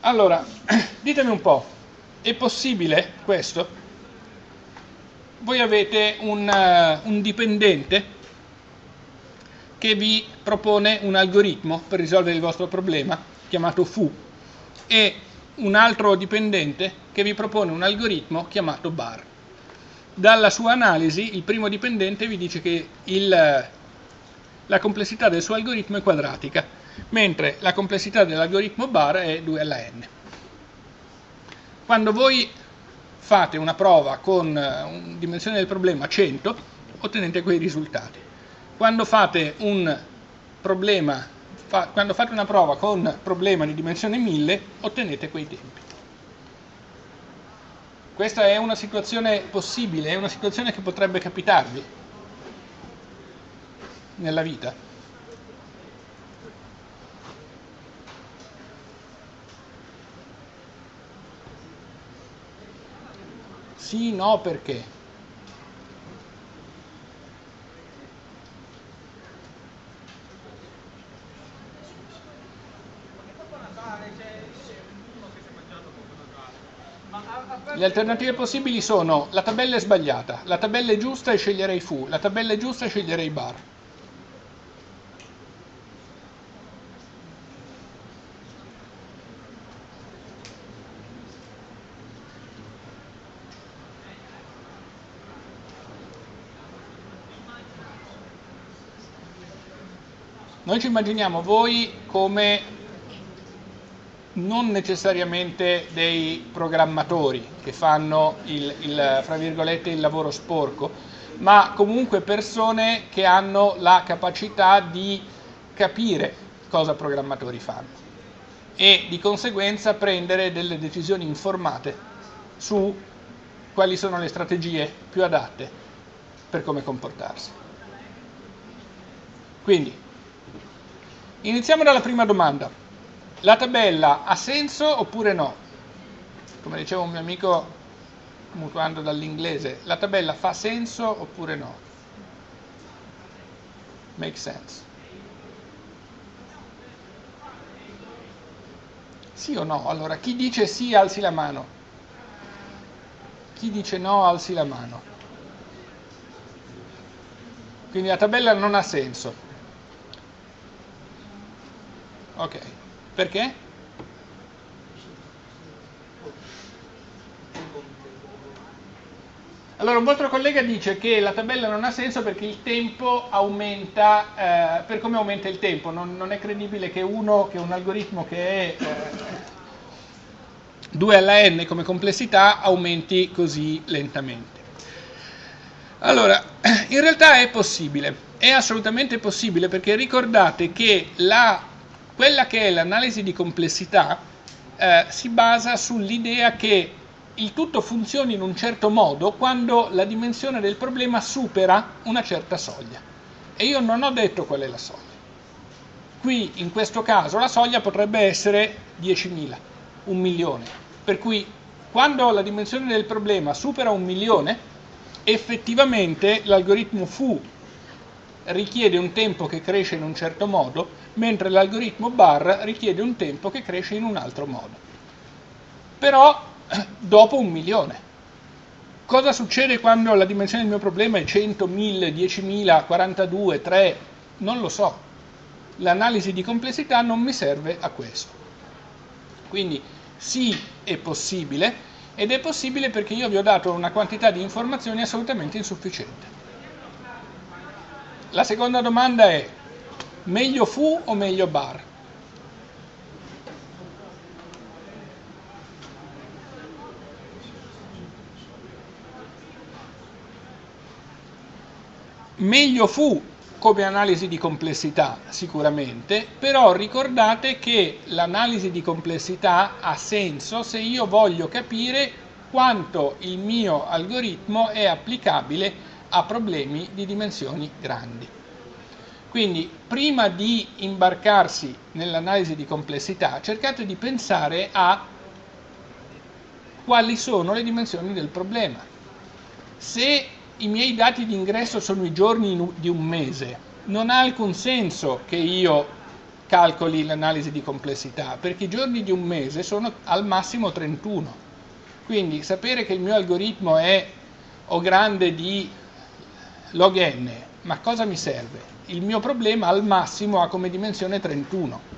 Allora, *clears throat* ditemi un po', è possibile questo? Voi avete un, uh, un dipendente che vi propone un algoritmo per risolvere il vostro problema, chiamato foo, e un altro dipendente che vi propone un algoritmo chiamato bar. Dalla sua analisi, il primo dipendente vi dice che il, la complessità del suo algoritmo è quadratica, mentre la complessità dell'algoritmo bar è 2 alla n. Quando voi fate una prova con eh, una dimensione del problema 100, ottenete quei risultati. Quando fate, problema, fa, quando fate una prova con problema di dimensione 1000, ottenete quei tempi. Questa è una situazione possibile, è una situazione che potrebbe capitarvi nella vita. Sì, no, perché? Le alternative possibili sono la tabella è sbagliata, la tabella è giusta e sceglierei fu, la tabella è giusta e sceglierei bar. Noi ci immaginiamo voi come non necessariamente dei programmatori che fanno il, il, il lavoro sporco, ma comunque persone che hanno la capacità di capire cosa programmatori fanno e di conseguenza prendere delle decisioni informate su quali sono le strategie più adatte per come comportarsi. Quindi Iniziamo dalla prima domanda. La tabella ha senso oppure no? Come diceva un mio amico mutuando dall'inglese, la tabella fa senso oppure no? Make sense. Sì o no? Allora, chi dice sì alzi la mano. Chi dice no alzi la mano. Quindi la tabella non ha senso. Ok, perché? Allora un vostro collega dice che la tabella non ha senso perché il tempo aumenta, eh, per come aumenta il tempo, non, non, è credibile che uno, che un algoritmo che è eh, 2 alla n come complessità aumenti così lentamente. Allora, in realtà è possibile, è assolutamente possibile perché ricordate che la quella che è l'analisi di complessità eh, si basa sull'idea che il tutto funzioni in un certo modo quando la dimensione del problema supera una certa soglia. E io non ho detto qual è la soglia. Qui, in questo caso, la soglia potrebbe essere 10.000, un milione. Per cui, quando la dimensione del problema supera un milione, effettivamente l'algoritmo fu richiede un tempo che cresce in un certo modo, mentre l'algoritmo bar richiede un tempo che cresce in un altro modo. Però *clears throat* dopo un milione. Cosa succede quando la dimensione del mio problema è 100, 1000, 10.000, 42, 3? Non lo so. L'analisi di complessità non mi serve a questo. Quindi sì, è possibile, ed è possibile perché io vi ho dato una quantità di informazioni assolutamente insufficiente. La seconda domanda è, meglio fu o meglio bar? Meglio fu come analisi di complessità sicuramente, però ricordate che l'analisi di complessità ha senso se io voglio capire quanto il mio algoritmo è applicabile a problemi di dimensioni grandi. Quindi prima di imbarcarsi nell'analisi di complessità cercate di pensare a quali sono le dimensioni del problema. Se i miei dati di ingresso sono i giorni di un mese, non ha alcun senso che io calcoli l'analisi di complessità, perché i giorni di un mese sono al massimo 31. Quindi sapere che il mio algoritmo è o grande di log n, ma cosa mi serve? Il mio problema al massimo ha come dimensione 31.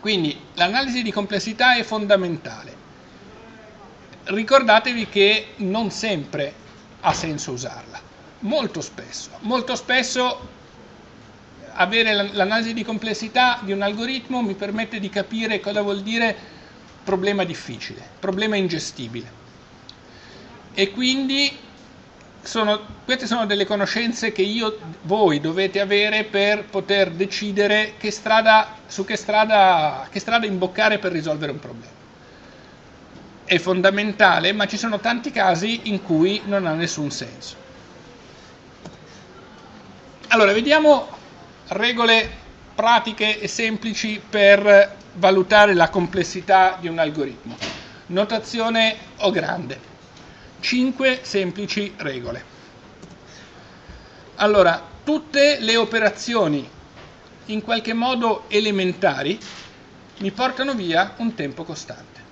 Quindi l'analisi di complessità è fondamentale. Ricordatevi che non sempre ha senso usarla. Molto spesso, molto spesso avere l'analisi di complessità di un algoritmo mi permette di capire cosa vuol dire problema difficile, problema ingestibile. E quindi sono, queste sono delle conoscenze che io, voi dovete avere per poter decidere che strada, su che strada, che strada imboccare per risolvere un problema è fondamentale, ma ci sono tanti casi in cui non ha nessun senso. Allora, vediamo regole pratiche e semplici per valutare la complessità di un algoritmo. Notazione O grande. 5 semplici regole. Allora, tutte le operazioni in qualche modo elementari mi portano via un tempo costante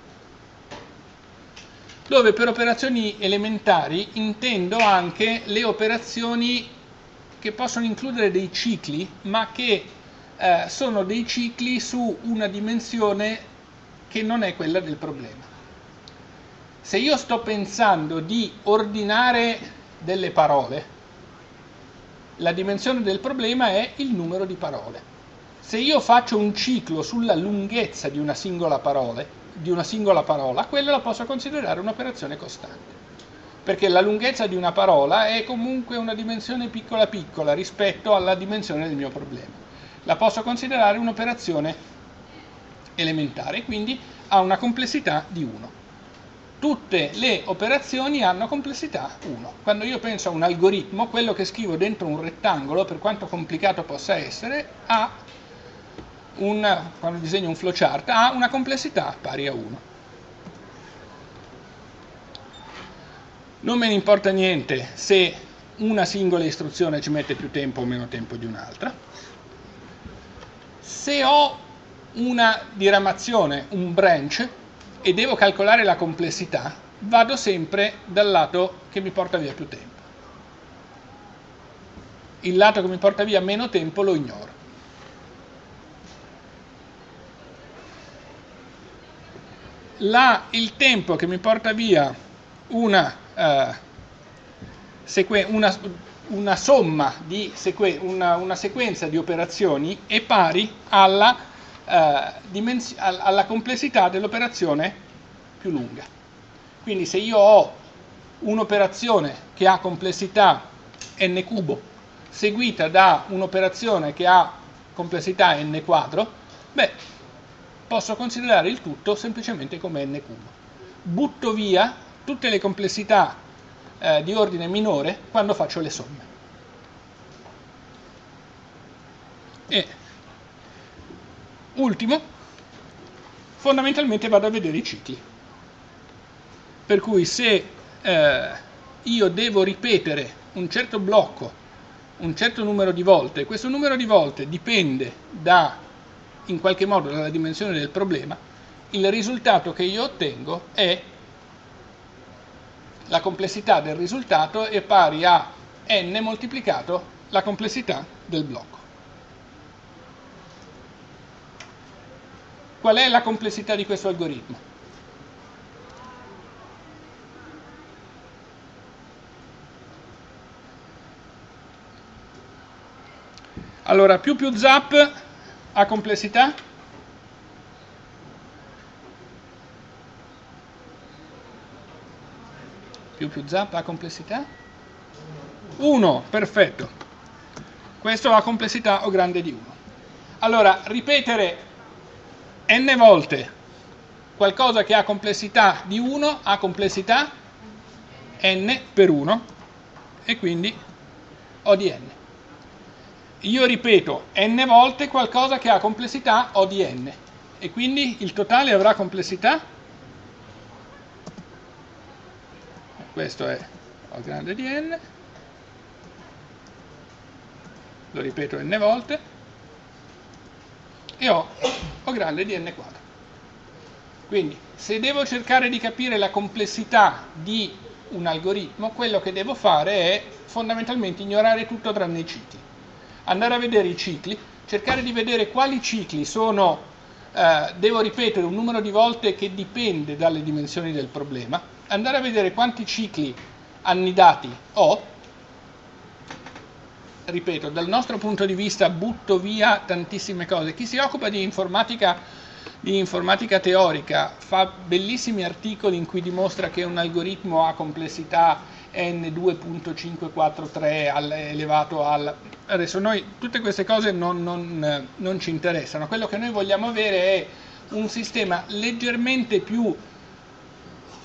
dove per operazioni elementari intendo anche le operazioni che possono includere dei cicli, ma che eh, sono dei cicli su una dimensione che non è quella del problema. Se io sto pensando di ordinare delle parole, la dimensione del problema è il numero di parole. Se io faccio un ciclo sulla lunghezza di una singola parola, una singola parola, quella la posso considerare un'operazione costante. Perché la lunghezza di una parola è comunque una dimensione piccola piccola rispetto alla dimensione del mio problema. La posso considerare un'operazione elementare, quindi ha una complessità di 1. Tutte le operazioni hanno complessità 1. Quando io penso a un algoritmo, quello che scrivo dentro un rettangolo, per quanto complicato possa essere, ha un, quando disegno un flowchart, ha una complessità pari a 1. Non me ne importa niente se una singola istruzione ci mette più tempo o meno tempo di un'altra. Se ho una diramazione, un branch, e devo calcolare la complessità, vado sempre dal lato che mi porta via più tempo. Il lato che mi porta via meno tempo lo ignoro. la, il tempo che mi porta via una, uh, una, una somma di una, una, sequenza di operazioni è pari alla, uh, alla complessità dell'operazione più lunga. Quindi se io ho un'operazione che ha complessità n cubo seguita da un'operazione che ha complessità n quadro, beh, posso considerare il tutto semplicemente come n cubo. Butto via tutte le complessità eh, di ordine minore quando faccio le somme. E ultimo, fondamentalmente vado a vedere i cicli. Per cui se eh, io devo ripetere un certo blocco un certo numero di volte, questo numero di volte dipende da, in qualche modo dalla dimensione del problema, il risultato che io ottengo è la complessità del risultato è pari a n moltiplicato la complessità del blocco. Qual è la complessità di questo algoritmo? Allora, più più zap ha complessità? Più più zap ha complessità? 1, perfetto. Questo ha complessità o grande di 1. Allora, ripetere n volte. Qualcosa che ha complessità di 1 ha complessità n per 1 e quindi O di n. Io ripeto n volte qualcosa che ha complessità O di n. E quindi il totale avrà complessità? Questo è O grande di n. Lo ripeto n volte e ho O grande di n quadro. Quindi se devo cercare di capire la complessità di un algoritmo quello che devo fare è fondamentalmente ignorare tutto tranne i cicli. Andare a vedere i cicli, cercare di vedere quali cicli sono, eh, devo ripetere un numero di volte che dipende dalle dimensioni del problema, andare a vedere quanti cicli annidati ho, ripeto, dal nostro punto di vista butto via tantissime cose. Chi si occupa di informatica, di informatica teorica fa bellissimi articoli in cui dimostra che un algoritmo ha complessità n2.543 elevato al... Adesso noi tutte queste cose non, non, non ci interessano, quello che noi vogliamo avere è un sistema leggermente più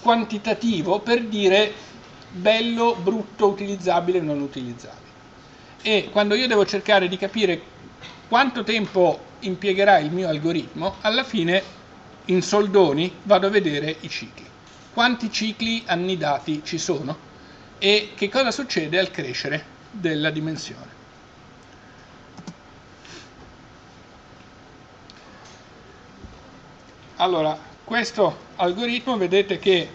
quantitativo per dire bello, brutto, utilizzabile, non utilizzabile. E quando io devo cercare di capire quanto tempo impiegherà il mio algoritmo, alla fine in soldoni vado a vedere i cicli. Quanti cicli annidati ci sono? e che cosa succede al crescere della dimensione. Allora, questo algoritmo vedete che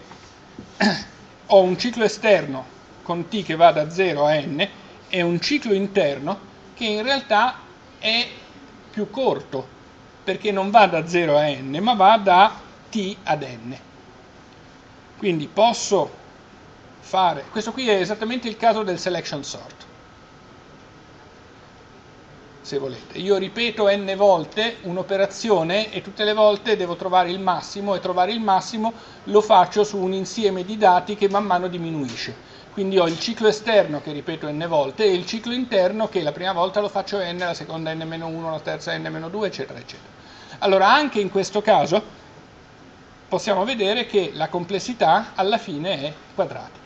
*clears throat* ho un ciclo esterno con t che va da 0 a n e un ciclo interno che in realtà è più corto perché non va da 0 a n ma va da t ad n. Quindi posso fare, questo qui è esattamente il caso del selection sort, se volete. Io ripeto n volte un'operazione e tutte le volte devo trovare il massimo e trovare il massimo lo faccio su un insieme di dati che man mano diminuisce. Quindi ho il ciclo esterno che ripeto n volte e il ciclo interno che la prima volta lo faccio n, la seconda n-1, la terza n-2, eccetera, eccetera. Allora anche in questo caso possiamo vedere che la complessità alla fine è quadratica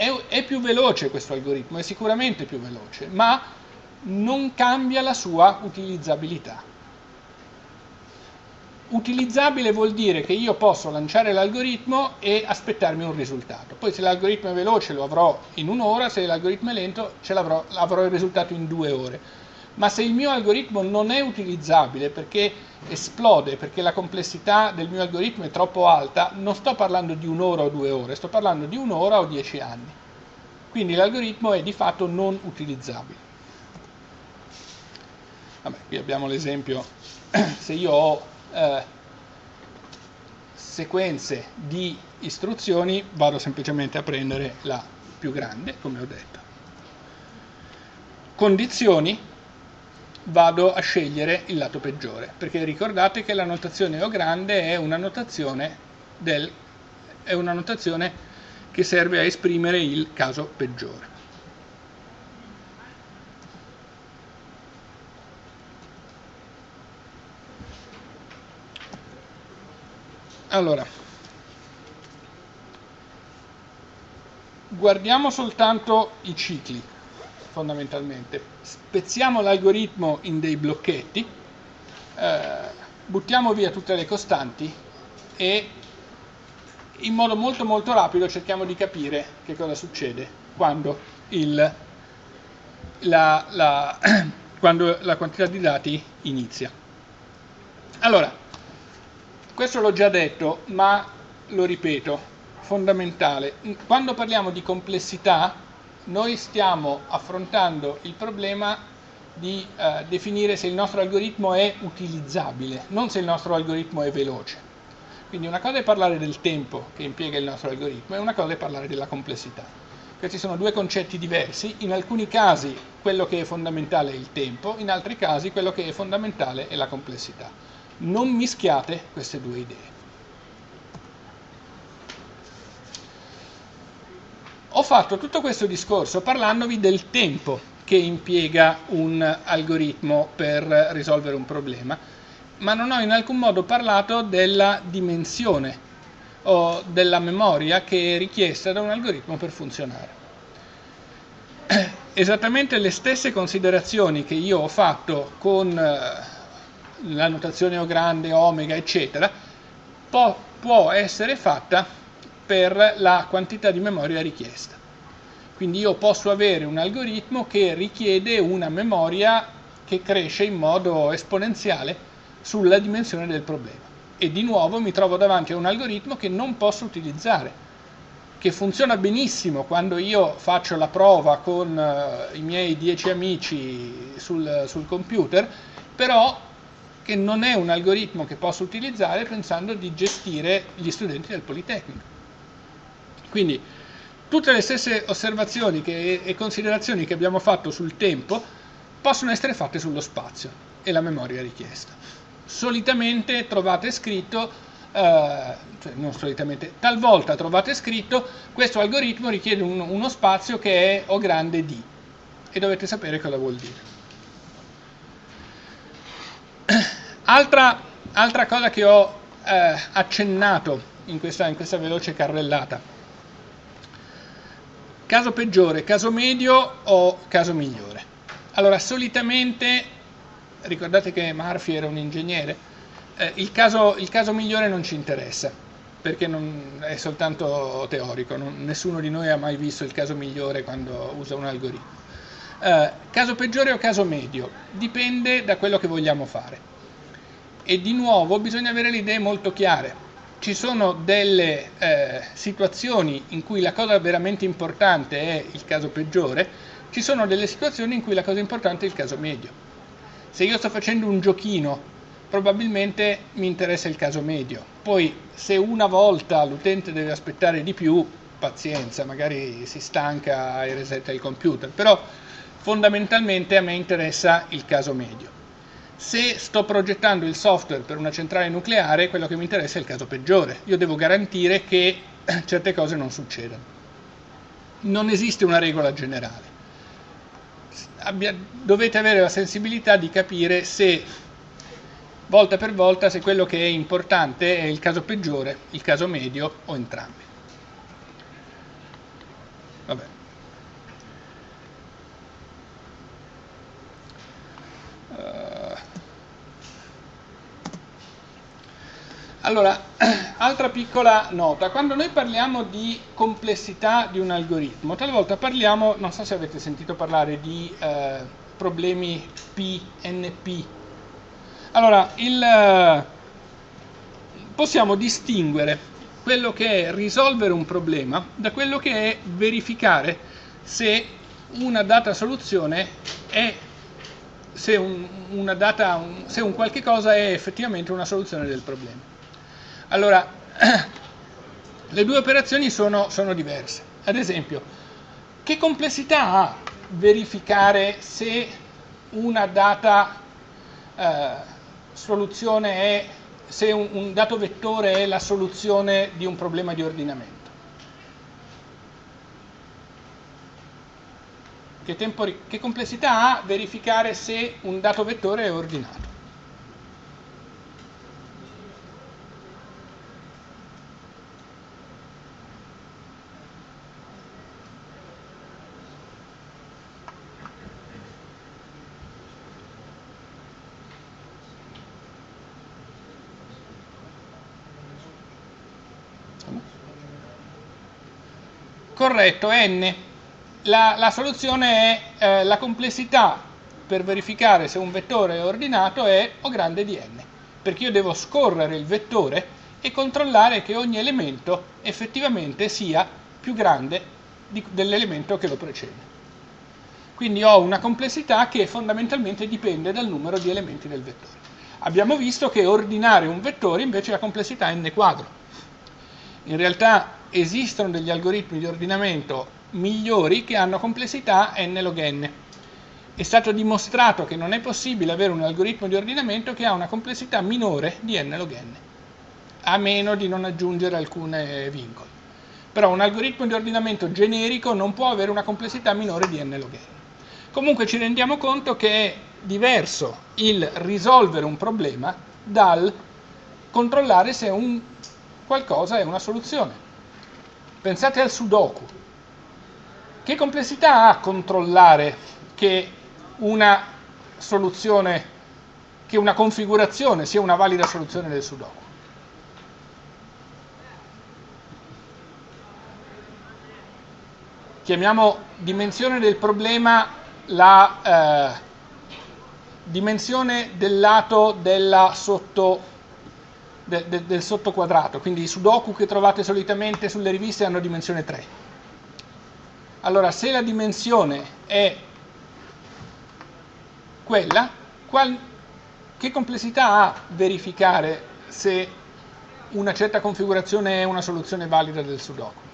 è, è più veloce questo algoritmo, è sicuramente più veloce, ma non cambia la sua utilizzabilità. Utilizzabile vuol dire che io posso lanciare l'algoritmo e aspettarmi un risultato. Poi se l'algoritmo è veloce lo avrò in un'ora, se l'algoritmo è lento ce l'avrò, avrò il risultato in due ore. Ma se il mio algoritmo non è utilizzabile perché esplode perché la complessità del mio algoritmo è troppo alta, non sto parlando di un'ora o due ore, sto parlando di un'ora o dieci anni. Quindi l'algoritmo è di fatto non utilizzabile. Vabbè, qui abbiamo l'esempio, *clears throat* se io ho eh, sequenze di istruzioni, vado semplicemente a prendere la più grande, come ho detto. Condizioni, vado a scegliere il lato peggiore, perché ricordate che la notazione O grande è una notazione, del, è una notazione che serve a esprimere il caso peggiore. Allora, guardiamo soltanto i cicli fondamentalmente. Spezziamo l'algoritmo in dei blocchetti, eh, buttiamo via tutte le costanti e in modo molto molto rapido cerchiamo di capire che cosa succede quando il la, la, *clears throat* quando la quantità di dati inizia. Allora, questo l'ho già detto, ma lo ripeto, fondamentale. Quando parliamo di complessità, noi stiamo affrontando il problema di eh, definire se il nostro algoritmo è utilizzabile, non se il nostro algoritmo è veloce. Quindi una cosa è parlare del tempo che impiega il nostro algoritmo e una cosa è parlare della complessità. Questi sono due concetti diversi, in alcuni casi quello che è fondamentale è il tempo, in altri casi quello che è fondamentale è la complessità. Non mischiate queste due idee. Ho fatto tutto questo discorso parlandovi del tempo che impiega un algoritmo per risolvere un problema ma non ho in alcun modo parlato della dimensione o della memoria che è richiesta da un algoritmo per funzionare. *clears throat* Esattamente le stesse considerazioni che io ho fatto con eh, la notazione O grande, omega, eccetera, può, può essere fatta per la quantità di memoria richiesta. Quindi io posso avere un algoritmo che richiede una memoria che cresce in modo esponenziale sulla dimensione del problema. E di nuovo mi trovo davanti a un algoritmo che non posso utilizzare, che funziona benissimo quando io faccio la prova con uh, i miei dieci amici sul, sul computer, però che non è un algoritmo che posso utilizzare pensando di gestire gli studenti del Politecnico. Quindi tutte le stesse osservazioni che, e considerazioni che abbiamo fatto sul tempo possono essere fatte sullo spazio e la memoria richiesta solitamente trovate scritto, eh, cioè non solitamente, talvolta trovate scritto questo algoritmo richiede un, uno spazio che è O grande D e dovete sapere cosa vuol dire. Altra, altra cosa che ho eh, accennato in questa, in questa veloce carrellata. Caso peggiore, caso medio o caso migliore? Allora, solitamente ricordate che Murphy era un ingegnere, eh, il, caso, il, caso, migliore non ci interessa, perché è soltanto teorico, non, nessuno di noi ha mai visto il caso migliore quando usa un algoritmo. Eh, caso peggiore o caso medio? Dipende da quello che vogliamo fare. E di nuovo bisogna avere le idee molto chiare. Ci sono delle eh, situazioni in cui la cosa veramente importante è il caso peggiore, ci sono delle situazioni in cui la cosa importante è il caso medio se io sto facendo un giochino, probabilmente mi interessa il caso medio. Poi se una volta l'utente deve aspettare di più, pazienza, magari si stanca e resetta il computer, però fondamentalmente a me interessa il caso medio. Se sto progettando il software per una centrale nucleare, quello che mi interessa è il caso peggiore. Io devo garantire che *clears throat* certe cose non succedano. Non esiste una regola generale abbia, dovete avere la sensibilità di capire se volta per volta se quello che è importante è il caso peggiore, il caso medio o entrambi. Allora, *clears throat* altra piccola nota, quando noi parliamo di complessità di un algoritmo, talvolta parliamo, non so se avete sentito parlare di eh, problemi PNP. Allora, il, eh, possiamo distinguere quello che è risolvere un problema da quello che è verificare se una data soluzione è se un, una data, un, se un qualche cosa è effettivamente una soluzione del problema. Allora, *clears throat* le due operazioni sono, sono diverse. Ad esempio, che complessità ha verificare se una data eh, soluzione è, se un, un, dato vettore è la soluzione di un problema di ordinamento? Che, tempo, che complessità ha verificare se un dato vettore è ordinato? Corretto, n. La, la soluzione è eh, la complessità per verificare se un vettore è ordinato è O grande di n, perché io devo scorrere il vettore e controllare che ogni elemento effettivamente sia più grande dell'elemento che lo precede. Quindi ho una complessità che fondamentalmente dipende dal numero di elementi del vettore. Abbiamo visto che ordinare un vettore invece la complessità è n quadro. In realtà esistono degli algoritmi di ordinamento migliori che hanno complessità n log n. È stato dimostrato che non è possibile avere un algoritmo di ordinamento che ha una complessità minore di n log n, a meno di non aggiungere alcune vincoli. Però un algoritmo di ordinamento generico non può avere una complessità minore di n log n. Comunque ci rendiamo conto che è diverso il risolvere un problema dal controllare se un qualcosa è una soluzione. Pensate al sudoku. Che complessità ha controllare che una soluzione, che una configurazione sia una valida soluzione del sudoku? Chiamiamo dimensione del problema la eh, dimensione del lato della sotto, de, de, del sottoquadrato, quindi i sudoku che trovate solitamente sulle riviste hanno dimensione 3. Allora, se la dimensione è quella, qual, che complessità ha verificare se una certa configurazione è una soluzione valida del sudoku?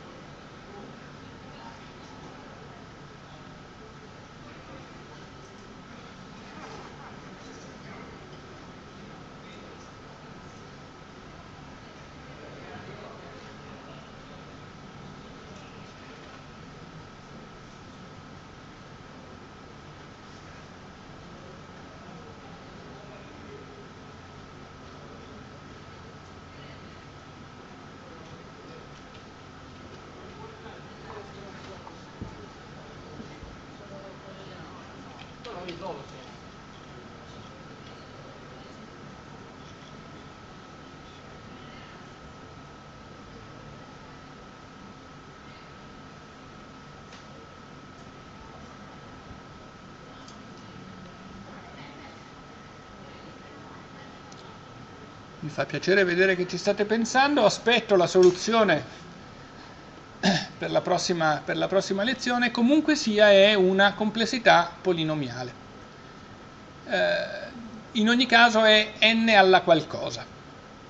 Fa piacere vedere che ci state pensando, aspetto la soluzione *clears throat* per la prossima, per la prossima lezione, comunque sia è una complessità polinomiale. Eh, in ogni caso è n alla qualcosa,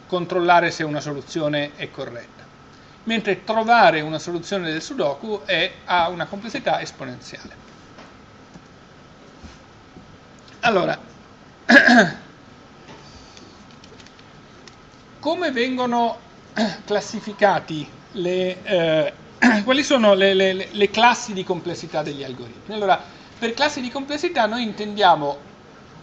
controllare se una soluzione è corretta, mentre trovare una soluzione del sudoku è, ha una complessità esponenziale. Allora, come vengono classificati le, eh, *clears throat* quali sono le, le, le, classi di complessità degli algoritmi? Allora, per classi di complessità noi intendiamo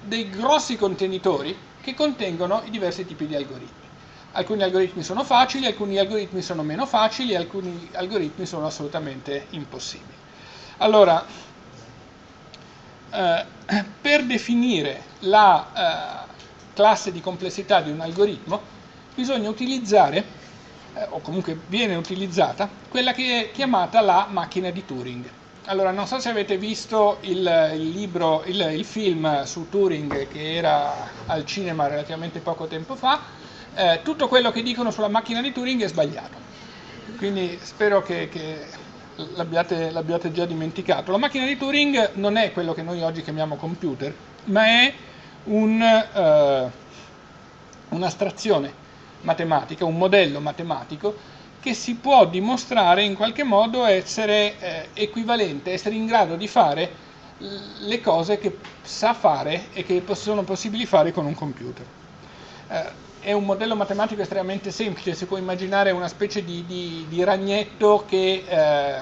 dei grossi contenitori che contengono i diversi tipi di algoritmi. Alcuni algoritmi sono facili, alcuni algoritmi sono meno facili, alcuni algoritmi sono assolutamente impossibili. Allora, eh, *clears throat* per definire la eh, classe di complessità di un algoritmo, bisogna utilizzare, eh, o comunque viene utilizzata, quella che è chiamata la macchina di Turing. Allora, non so se avete visto il, il libro, il, il, film su Turing che era al cinema relativamente poco tempo fa, eh, tutto quello che dicono sulla macchina di Turing è sbagliato. Quindi spero che, che l'abbiate, l'abbiate già dimenticato. La macchina di Turing non è quello che noi oggi chiamiamo computer, ma è un, uh, un'astrazione matematica, un modello matematico che si può dimostrare in qualche modo essere eh, equivalente, essere in grado di fare le cose che sa fare e che sono possibili fare con un computer. Eh, è un modello matematico estremamente semplice, si può immaginare una specie di, di, di ragnetto che eh,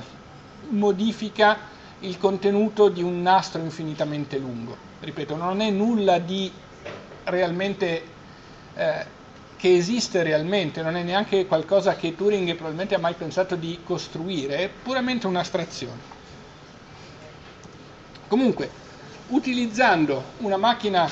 modifica il contenuto di un nastro infinitamente lungo. Ripeto, non è nulla di realmente eh, che esiste realmente, non è neanche qualcosa che Turing probabilmente ha mai pensato di costruire, è puramente un'astrazione. Comunque, utilizzando una macchina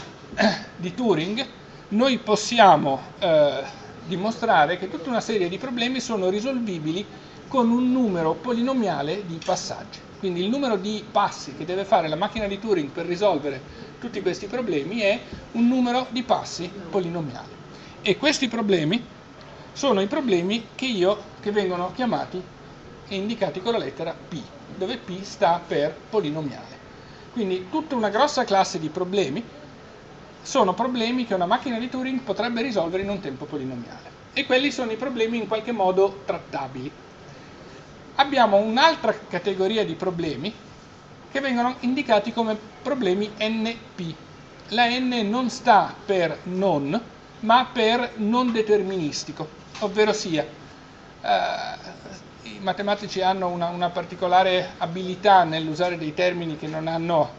di Turing, noi possiamo eh, dimostrare che tutta una serie di problemi sono risolvibili con un numero polinomiale di passaggi. Quindi il numero di passi che deve fare la macchina di Turing per risolvere tutti questi problemi è un numero di passi polinomiale. E questi problemi sono i problemi che, io, che vengono chiamati e indicati con la lettera P, dove P sta per polinomiale. Quindi tutta una grossa classe di problemi sono problemi che una macchina di Turing potrebbe risolvere in un tempo polinomiale. E quelli sono i problemi in qualche modo trattabili. Abbiamo un'altra categoria di problemi che vengono indicati come problemi NP. La N non sta per non, ma per non deterministico, ovvero sia eh, i matematici hanno una, una particolare abilità nell'usare dei termini che non hanno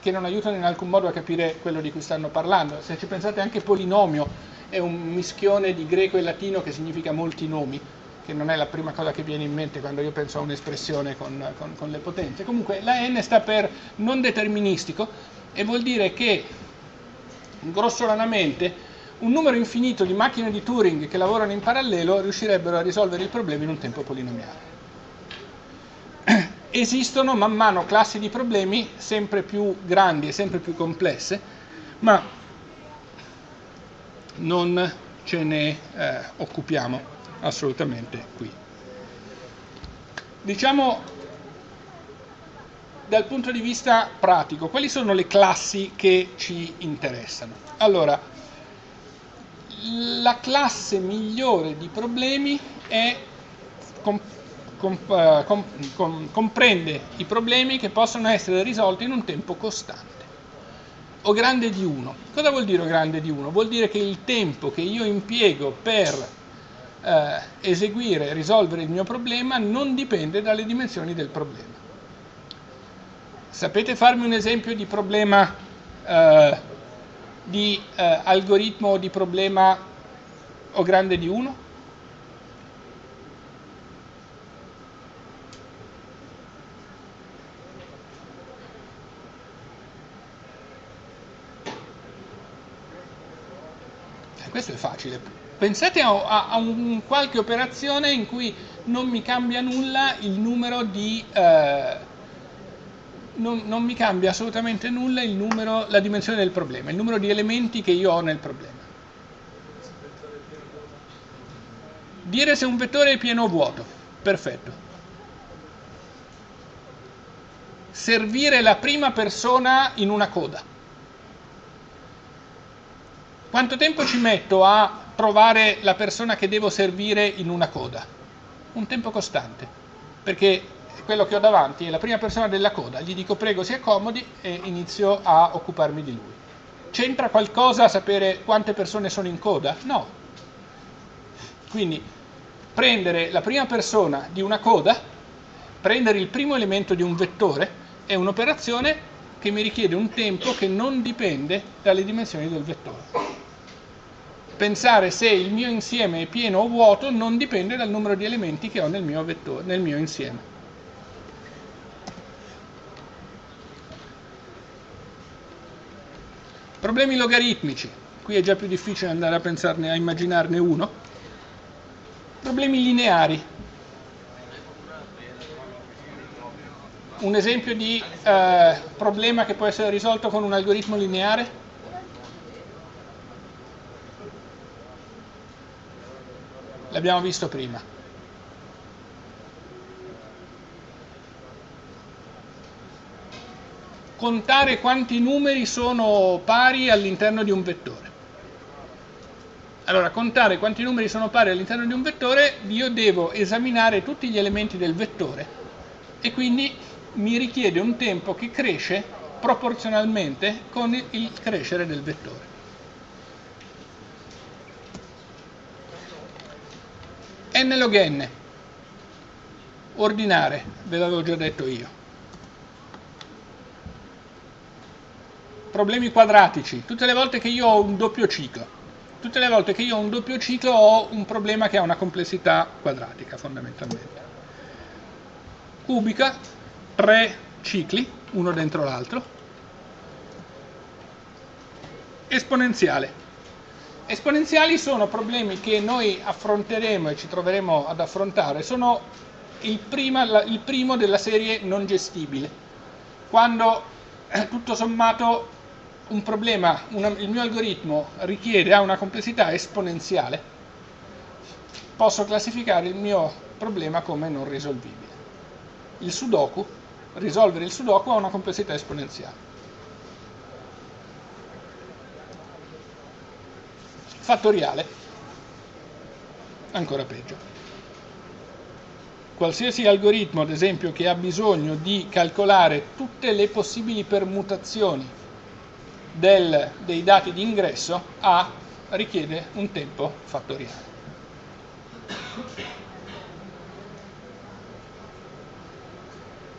che non aiutano in alcun modo a capire quello di cui stanno parlando. Se ci pensate anche polinomio è un mischione di greco e latino che significa molti nomi, che non è la prima cosa che viene in mente quando io penso a un'espressione con, con, con le potenze. Comunque la n sta per non deterministico e vuol dire che grossolanamente un numero infinito di macchine di Turing che lavorano in parallelo riuscirebbero a risolvere il problema in un tempo polinomiale *clears throat* esistono man mano classi di problemi sempre più grandi e sempre più complesse, ma non ce ne eh, occupiamo assolutamente qui. Diciamo dal punto di vista pratico, quali sono le classi che ci interessano? Allora, la classe migliore di problemi è eh, comprende i problemi che possono essere risolti in un tempo costante o grande di 1. Cosa vuol dire grande di 1? Vuol dire che il tempo che io impiego per eh, eseguire, risolvere il mio problema non dipende dalle dimensioni del problema. Sapete farmi un esempio di problema eh, di eh, algoritmo di problema o grande di 1? questo è facile. Pensate a, a, a un, qualche operazione in cui non mi cambia nulla il numero di... Eh, non, non, mi cambia assolutamente nulla il numero, la dimensione del problema, il numero di elementi che io ho nel problema. Dire se un vettore è pieno o vuoto. Perfetto. Servire la prima persona in una coda. Quanto tempo ci metto a trovare la persona che devo servire in una coda? Un tempo costante, perché quello che ho davanti è la prima persona della coda, gli dico prego si accomodi e inizio a occuparmi di lui. C'entra qualcosa sapere quante persone sono in coda? No. Quindi prendere la prima persona di una coda, prendere il primo elemento di un vettore, è un'operazione che mi richiede un tempo che non dipende dalle dimensioni del vettore pensare se il mio insieme è pieno o vuoto non dipende dal numero di elementi che ho nel mio, vettore, nel mio insieme. Problemi logaritmici, qui è già più difficile andare a pensarne, a immaginarne uno. Problemi lineari. Un esempio di eh, problema che può essere risolto con un algoritmo lineare? l'abbiamo visto prima. Contare quanti numeri sono pari all'interno di un vettore. Allora, contare quanti numeri sono pari all'interno di un vettore, io devo esaminare tutti gli elementi del vettore e quindi mi richiede un tempo che cresce proporzionalmente con il crescere del vettore. n log n ordinare ve l'avevo già detto io problemi quadratici. Tutte le volte che io ho un doppio ciclo. Tutte le volte che io ho un doppio ciclo ho un problema che ha una complessità quadratica fondamentalmente. Cubica tre cicli uno dentro l'altro. Esponenziale. Esponenziali sono problemi che noi affronteremo e ci troveremo ad affrontare, sono il, prima, il primo della serie non gestibile, quando eh, tutto sommato un problema, una, il mio algoritmo richiede, ha una complessità esponenziale, posso classificare il mio problema come non risolvibile. Il sudoku, risolvere il sudoku ha una complessità esponenziale. Fattoriale, ancora peggio. Qualsiasi algoritmo, ad esempio, che ha bisogno di calcolare tutte le possibili permutazioni del, dei dati di ingresso ha, richiede un tempo fattoriale.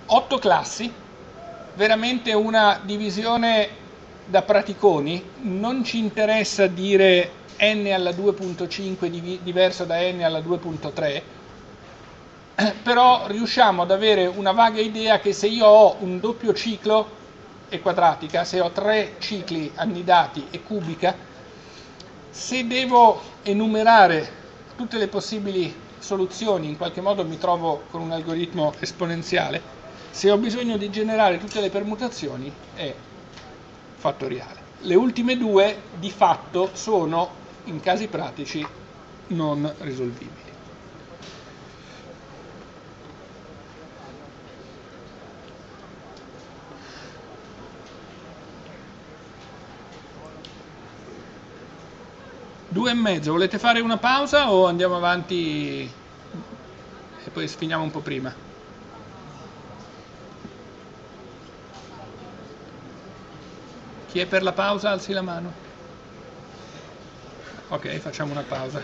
Otto classi, veramente una divisione da praticoni, non ci interessa dire n alla 2.5 diverso da n alla 2.3, *clears throat* però riusciamo ad avere una vaga idea che se io ho un doppio ciclo e quadratica, se ho tre cicli annidati e cubica, se devo enumerare tutte le possibili soluzioni, in qualche modo mi trovo con un algoritmo esponenziale, se ho bisogno di generare tutte le permutazioni è fattoriale. Le ultime due di fatto sono, in casi pratici, non risolvibili. Due e mezzo, volete fare una pausa o andiamo avanti e poi finiamo un po' prima? Chi è per la pausa alzi la mano. Ok, facciamo una pausa.